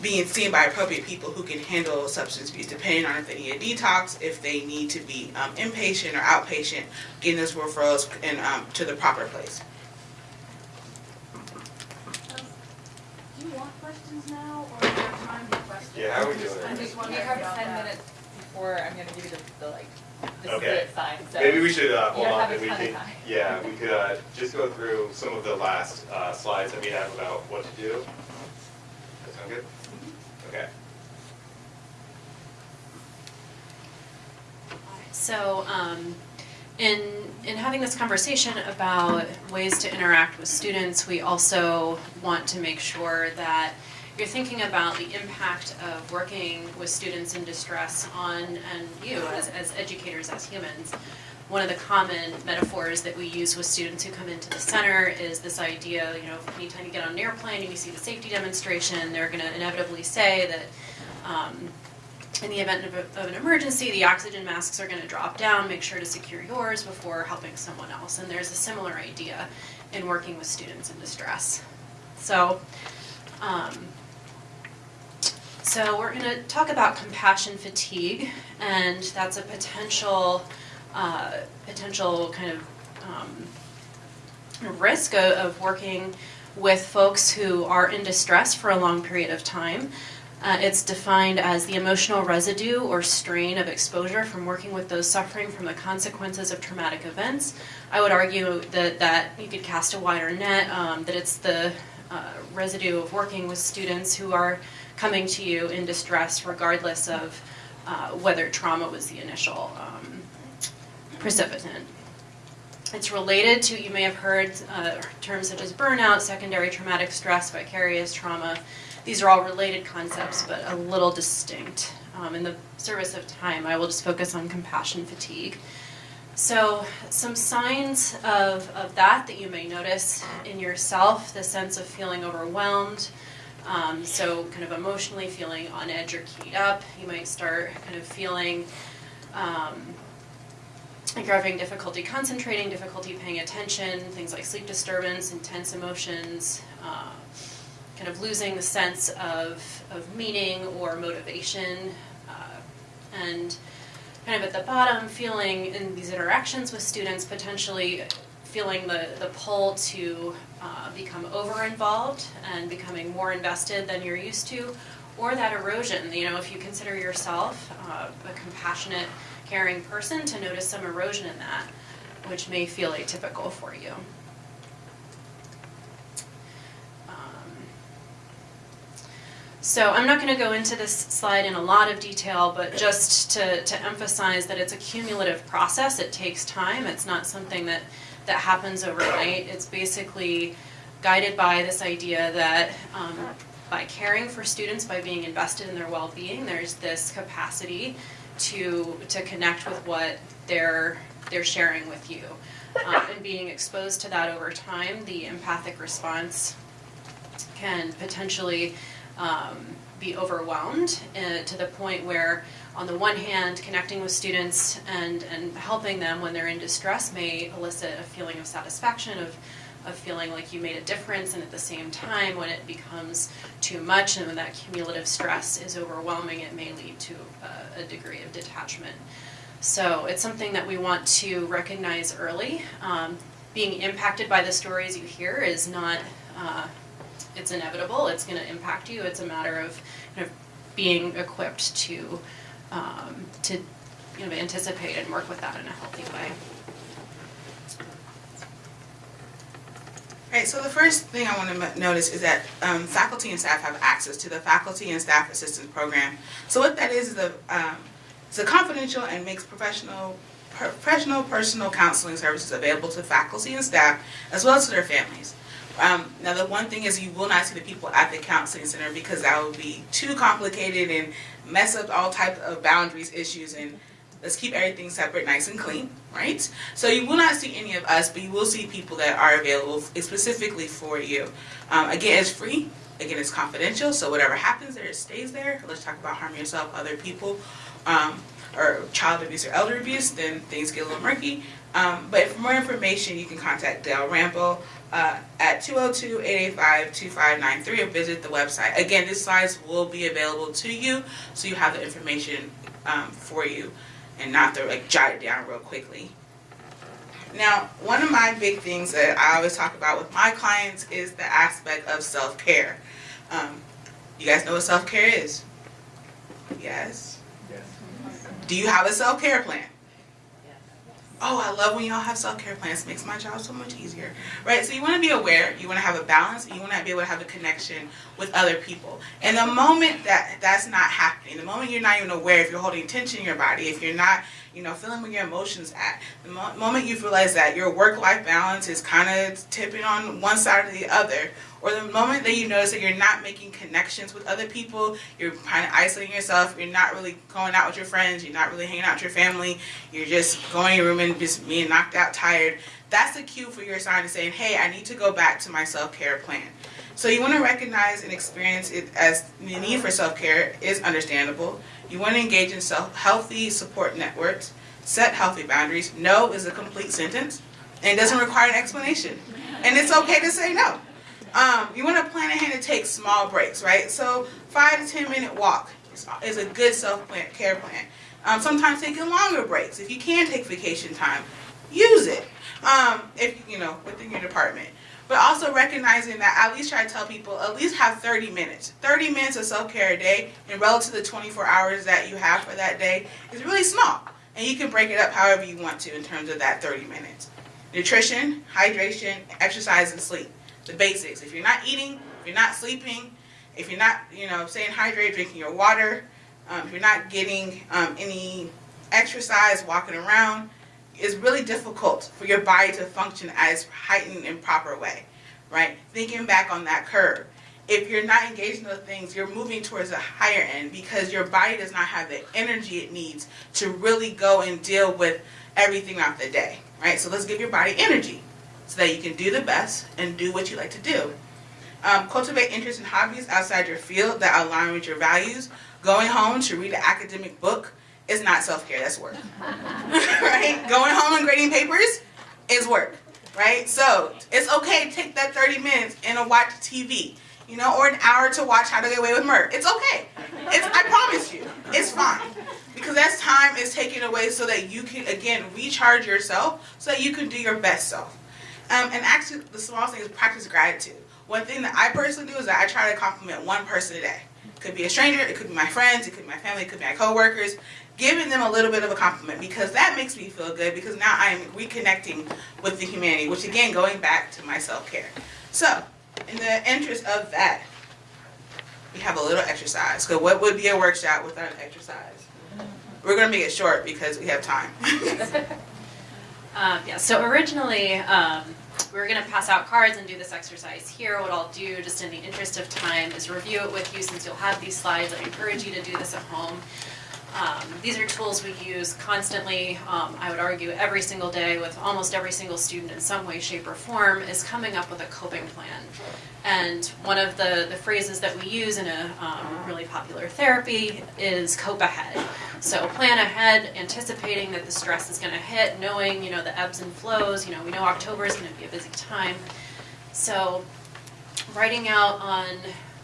being seen by appropriate people who can handle substance abuse, depending on if they need a detox, if they need to be um, inpatient or outpatient, getting those referrals and um, to the proper place. Do you want questions now, or is there time for questions? Yeah, how are we doing? I just wonder, we have ten minutes before I'm gonna give you the, the like, the Okay. split sign, so. Maybe we should, uh, hold on, have and we ton of could, yeah, we could, uh, just go through some of the last, uh, slides that we have about what to do. That sound good? Okay. So, um, in, in having this conversation about ways to interact with students, we also want to make sure that you're thinking about the impact of working with students in distress on, and you as, as educators, as humans. one of the common metaphors that we use with students who come into the center is this idea, you know, anytime you get on an airplane and you see the safety demonstration, they're going to inevitably say that um, in the event of, a, of an emergency, the oxygen masks are going to drop down. Make sure to secure yours before helping someone else. And there's a similar idea in working with students in distress. So, um, so we're going to talk about compassion fatigue, and that's a potential, uh, potential kind of um, risk of, of working with folks who are in distress for a long period of time. Uh, it's defined as the emotional residue or strain of exposure from working with those suffering from the consequences of traumatic events. I would argue that, that you could cast a wider net, um, that it's the uh, residue of working with students who are coming to you in distress regardless of uh, whether trauma was the initial um, precipitant. It's related to, you may have heard uh, terms such as burnout, secondary traumatic stress, vicarious trauma. These are all related concepts, but a little distinct. Um, in the service of time, I will just focus on compassion fatigue. So, some signs of, of that that you may notice in yourself the sense of feeling overwhelmed. Um, so, kind of emotionally feeling on edge or keyed up. You might start kind of feeling um, like you're having difficulty concentrating, difficulty paying attention, things like sleep disturbance, intense emotions, uh, kind of losing the sense of, of meaning or motivation, uh, and kind of at the bottom, feeling in these interactions with students potentially feeling the, the pull to uh, become over involved and becoming more invested than you're used to, or that erosion. You know, if you consider yourself uh, a compassionate, caring person, to notice some erosion in that, which may feel atypical for you. So I'm not going to go into this slide in a lot of detail, but just to, to emphasize that it's a cumulative process. It takes time. It's not something that, that happens overnight. It's basically guided by this idea that um, by caring for students, by being invested in their well-being, there's this capacity to, to connect with what they're, they're sharing with you. Um, and being exposed to that over time, the empathic response can potentially um, be overwhelmed uh, to the point where, on the one hand, connecting with students and, and helping them when they're in distress may elicit a feeling of satisfaction, of, of feeling like you made a difference, and at the same time, when it becomes too much and when that cumulative stress is overwhelming, it may lead to a, a degree of detachment. So it's something that we want to recognize early. Um, being impacted by the stories you hear is not uh, it's inevitable. It's going to impact you. It's a matter of kind of being equipped to um, to you know anticipate and work with that in a healthy way. Right, so the first thing I want to notice is that um, faculty and staff have access to the Faculty and Staff Assistance Program. So what that is is a, um, it's a confidential and makes professional professional personal counseling services available to faculty and staff as well as to their families. Um, now the one thing is you will not see the people at the counseling center because that would be too complicated and mess up all types of boundaries issues and let's keep everything separate, nice and clean, right? So you will not see any of us, but you will see people that are available specifically for you. Um, again, it's free. Again, it's confidential, so whatever happens there, it stays there. Let's talk about harming yourself, other people, um, or child abuse or elder abuse, then things get a little murky. Um, but for more information, you can contact Dale Rambo uh, at 202-885-2593 or visit the website. Again, these slides will be available to you, so you have the information um, for you and not to like jot it down real quickly. Now, one of my big things that I always talk about with my clients is the aspect of self-care. Um, you guys know what self-care is? Yes? Yes. Do you have a self-care plan? Oh, I love when y'all have self-care plans. It makes my job so much easier. Right? So you want to be aware, you want to have a balance, you want to be able to have a connection with other people. And the moment that that's not happening, the moment you're not even aware if you're holding tension in your body, if you're not, you know, feeling where your emotions at, the mo moment you realize that your work-life balance is kind of tipping on one side or the other, or the moment that you notice that you're not making connections with other people, you're kind of isolating yourself, you're not really going out with your friends, you're not really hanging out with your family, you're just going in your room and just being knocked out tired, that's the cue for your sign to saying, hey, I need to go back to my self-care plan. So you want to recognize and experience it as the need for self-care is understandable. You want to engage in self healthy support networks, set healthy boundaries. No is a complete sentence and doesn't require an explanation. And it's okay to say no. Um, you want to plan ahead to take small breaks, right? So five to ten minute walk is, a good self care plan. Um, sometimes taking longer breaks. If you can take vacation time, use it. Um, if you know within your department. But also recognizing that at least try to tell people at least have 30 minutes. 30 minutes of self-care a day and relative to the 24 hours that you have for that day is really small. And you can break it up however you want to in terms of that 30 minutes. Nutrition, hydration, exercise, and sleep. The basics. If you're not eating, if you're not sleeping, if you're not, you know, staying hydrated, drinking your water, um, if you're not getting um, any exercise, walking around, it's really difficult for your body to function as heightened and proper way, right? Thinking back on that curve. If you're not engaged in those things, you're moving towards a higher end because your body does not have the energy it needs to really go and deal with everything of the day, right? So let's give your body energy so that you can do the best and do what you like to do. Um, cultivate interests and hobbies outside your field that align with your values. Going home to read an academic book is not self-care, that's work. right? Going home and grading papers is work, right? So it's okay to take that 30 minutes and watch TV, you know, or an hour to watch How to Get Away with Murder. It's okay. It's, I promise you, it's fine. Because that time is taken away so that you can, again, recharge yourself so that you can do your best self. Um, and actually, the small thing is practice gratitude. One thing that I personally do is that I try to compliment one person a day. It could be a stranger, it could be my friends, it could be my family, it could be my coworkers. Giving them a little bit of a compliment because that makes me feel good because now I'm reconnecting with the humanity, which again, going back to my self-care. So, in the interest of that, we have a little exercise. So what would be a workshop without an exercise? We're going to make it short because we have time. Um, yeah, so originally, um, we were gonna pass out cards and do this exercise here. What I'll do, just in the interest of time, is review it with you since you'll have these slides. I encourage you to do this at home. Um, these are tools we use constantly, um, I would argue every single day with almost every single student in some way, shape, or form is coming up with a coping plan. And one of the, the phrases that we use in a um, really popular therapy is cope ahead. So plan ahead, anticipating that the stress is gonna hit, knowing, you know, the ebbs and flows, you know, we know October is gonna be a busy time. So writing out on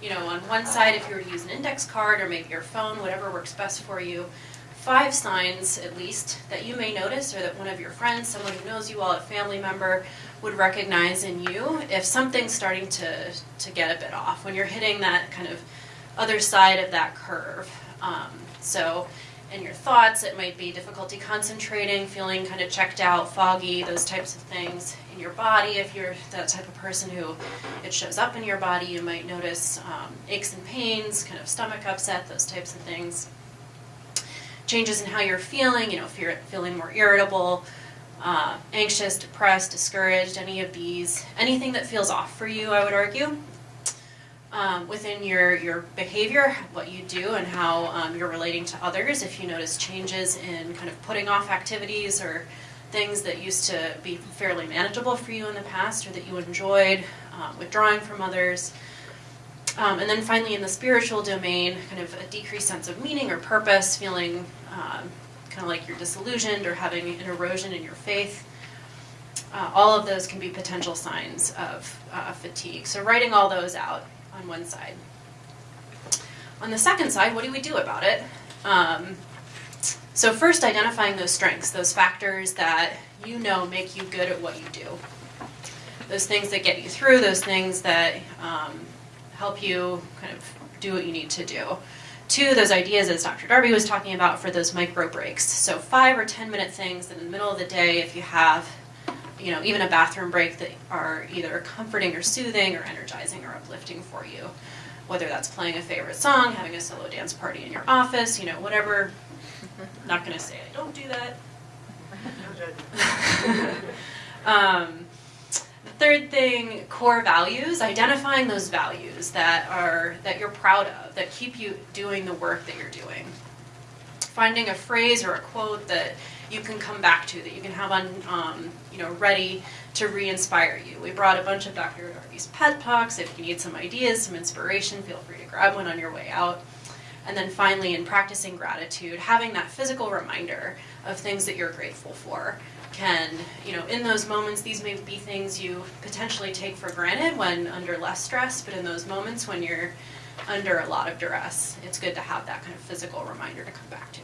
you know, on one side, if you were to use an index card or maybe your phone, whatever works best for you, five signs at least that you may notice or that one of your friends, someone who knows you well, a family member, would recognize in you if something's starting to, to get a bit off, when you're hitting that kind of other side of that curve. Um, so in your thoughts, it might be difficulty concentrating, feeling kind of checked out, foggy, those types of things. In your body, if you're that type of person who it shows up in your body, you might notice um, aches and pains, kind of stomach upset, those types of things. Changes in how you're feeling, you know, if you're feeling more irritable, uh, anxious, depressed, discouraged, any of these, anything that feels off for you, I would argue um, within your, your behavior, what you do and how um, you're relating to others. If you notice changes in kind of putting off activities or things that used to be fairly manageable for you in the past or that you enjoyed, um, withdrawing from others. Um, and then finally in the spiritual domain, kind of a decreased sense of meaning or purpose, feeling um, kind of like you're disillusioned or having an erosion in your faith. Uh, all of those can be potential signs of uh, fatigue. So writing all those out on one side. On the second side, what do we do about it? Um, so first, identifying those strengths, those factors that you know make you good at what you do. Those things that get you through, those things that um, help you kind of do what you need to do. Two, those ideas as Dr. Darby was talking about for those micro breaks. So five or 10 minute things in the middle of the day, if you have you know, even a bathroom break that are either comforting or soothing or energizing or uplifting for you. Whether that's playing a favorite song, having a solo dance party in your office, you know, whatever. not gonna say I don't do that. um, The third thing, core values, identifying those values that are that you're proud of, that keep you doing the work that you're doing. Finding a phrase or a quote that you can come back to, that you can have on, um, you know, ready to re-inspire you. We brought a bunch of Dr. Darby's pet talks. If you need some ideas, some inspiration, feel free to grab one on your way out. And then finally, in practicing gratitude, having that physical reminder of things that you're grateful for can, you know, in those moments, these may be things you potentially take for granted when under less stress, but in those moments when you're under a lot of duress, it's good to have that kind of physical reminder to come back to.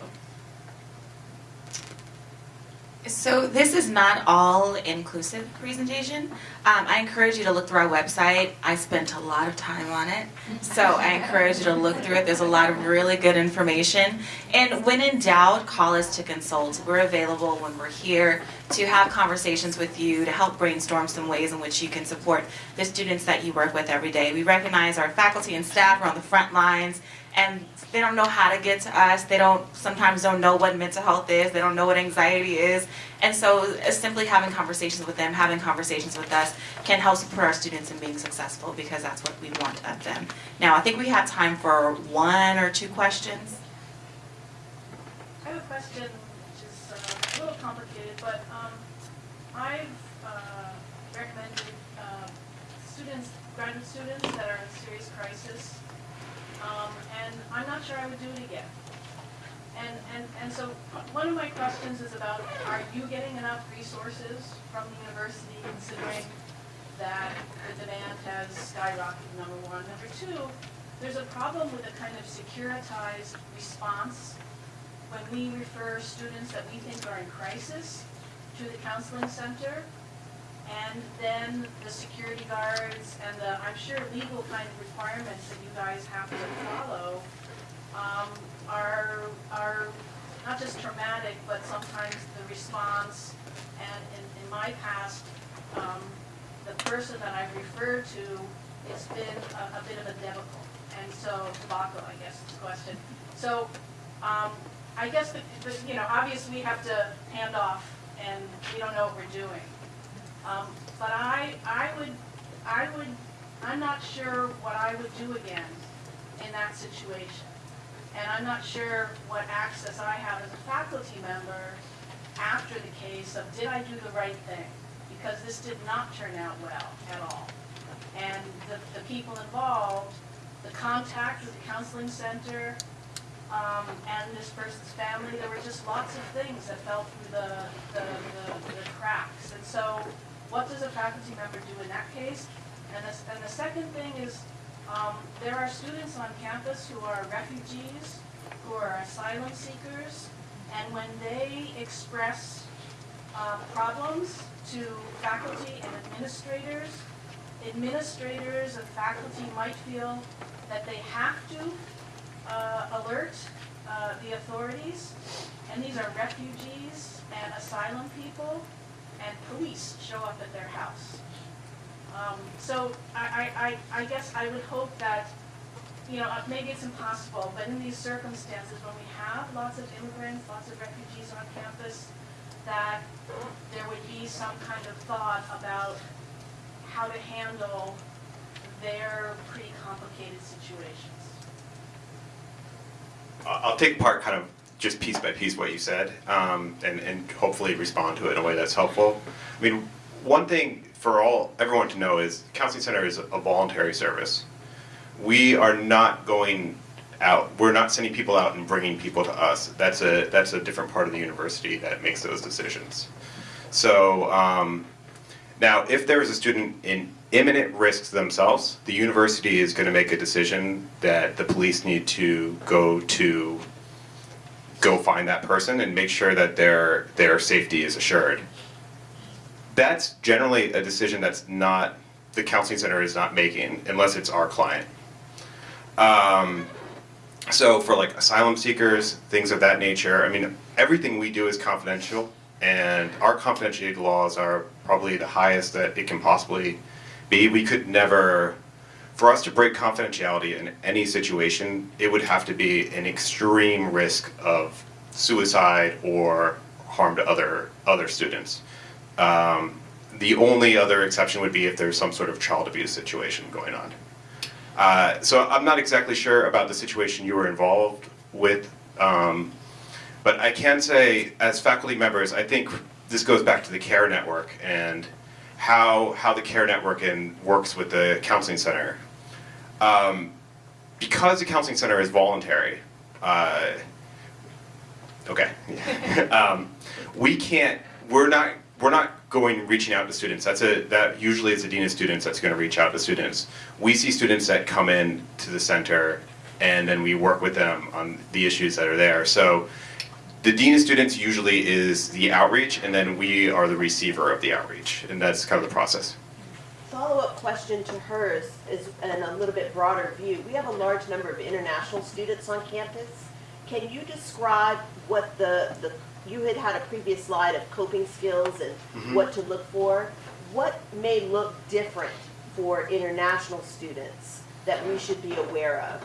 So this is not all inclusive presentation. Um, I encourage you to look through our website. I spent a lot of time on it, so I encourage you to look through it. There's a lot of really good information. And when in doubt, call us to consult. We're available when we're here to have conversations with you to help brainstorm some ways in which you can support the students that you work with every day. We recognize our faculty and staff are on the front lines and they don't know how to get to us. They don't sometimes don't know what mental health is. They don't know what anxiety is. And so uh, simply having conversations with them, having conversations with us can help support our students in being successful because that's what we want of them. Now, I think we have time for one or two questions. I have a question which is uh, a little complicated, but um, I've uh, recommended uh, students, graduate students that are in serious crisis, um, and I'm not sure I would do it again. And, and, and so one of my questions is about, are you getting enough resources from the university considering that the demand has skyrocketed, number one. Number two, there's a problem with a kind of securitized response when we refer students that we think are in crisis to the counseling center, and then the security guards and the, I'm sure, legal kind of requirements that you guys have to follow um, are, are not just traumatic, but sometimes the response, and in, in my past, um, the person that I've referred to, it's been a, a bit of a debacle. And so, debacle, I guess, is the question. So, um, I guess the, the, you know, obviously we have to hand off and we don't know what we're doing. Um, but I, I would, I would, I'm not sure what I would do again in that situation. And I'm not sure what access I have as a faculty member after the case of did I do the right thing? Because this did not turn out well at all. And the, the people involved, the contact with the counseling center, um, and this person's family, there were just lots of things that fell through the, the, the, the cracks. And so, what does a faculty member do in that case? And the, and the second thing is, um, there are students on campus who are refugees, who are asylum seekers, and when they express uh, problems to faculty and administrators, administrators and faculty might feel that they have to uh, alert uh, the authorities, and these are refugees and asylum people, and police show up at their house. Um, so I, I, I guess I would hope that, you know, uh, maybe it's impossible, but in these circumstances, when we have lots of immigrants, lots of refugees on campus, that there would be some kind of thought about how to handle their pretty complicated situations. I'll take part kind of just piece by piece what you said, um, and, and hopefully respond to it in a way that's helpful. I mean, one thing for all everyone to know is Counseling Center is a voluntary service. We are not going out. We're not sending people out and bringing people to us. That's a that's a different part of the university that makes those decisions. So um, now, if there is a student in imminent risks themselves, the university is going to make a decision that the police need to go to go find that person and make sure that their their safety is assured. That's generally a decision that's not the counseling center is not making unless it's our client. Um, so for like asylum seekers, things of that nature, I mean, everything we do is confidential, and our confidentiality laws are probably the highest that it can possibly be. We could never, for us to break confidentiality in any situation, it would have to be an extreme risk of suicide or harm to other other students. Um, the only other exception would be if there's some sort of child abuse situation going on. Uh, so I'm not exactly sure about the situation you were involved with, um, but I can say, as faculty members, I think this goes back to the CARE network and how how the CARE network and works with the counseling center. Um, because the counseling center is voluntary, uh, okay, um, we can't. We're not. We're not going reaching out to students. That's a that usually is the dean of students that's going to reach out to students. We see students that come in to the center, and then we work with them on the issues that are there. So. The dean of students usually is the outreach, and then we are the receiver of the outreach, and that's kind of the process. Follow-up question to hers is, and a little bit broader view. We have a large number of international students on campus. Can you describe what the, the you had had a previous slide of coping skills and Mhm. what to look for. What may look different for international students that we should be aware of?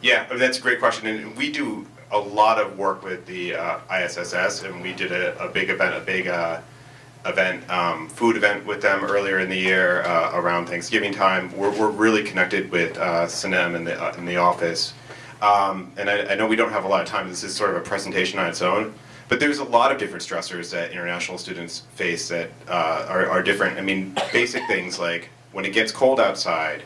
Yeah, I mean, that's a great question, and we do a lot of work with the uh, ISSS, and we did a, a big event, a big uh, event, um, food event with them earlier in the year uh, around Thanksgiving time. We're, we're really connected with uh, Sinem in the uh, in the office, um, and I, I know we don't have a lot of time. This is sort of a presentation on its own, but there's a lot of different stressors that international students face that uh, are, are different. I mean, basic things like when it gets cold outside,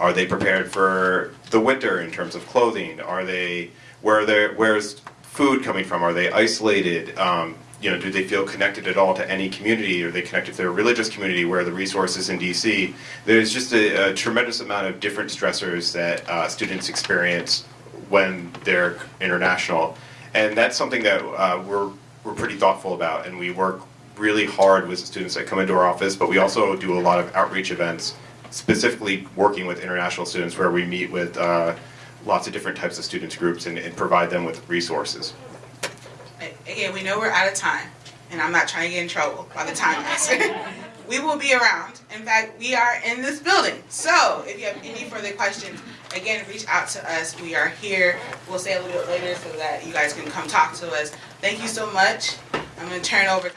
are they prepared for the winter in terms of clothing? Are they where are they where's food coming from? Are they isolated? Um, you know, do they feel connected at all to any community? Are they connected to their religious community where the resources in DC? There's just a, a tremendous amount of different stressors that uh, students experience when they're international, and that's something that uh, we're we're pretty thoughtful about, and we work really hard with the students that come into our office. But we also do a lot of outreach events, specifically working with international students, where we meet with uh, lots of different types of students groups and, and provide them with resources. Again, we know we're out of time, and I'm not trying to get in trouble by the time this. we will be around. In fact, we are in this building. So if you have any further questions, again, reach out to us. We are here. We'll say a little bit later so that you guys can come talk to us. Thank you so much. I'm going to turn over.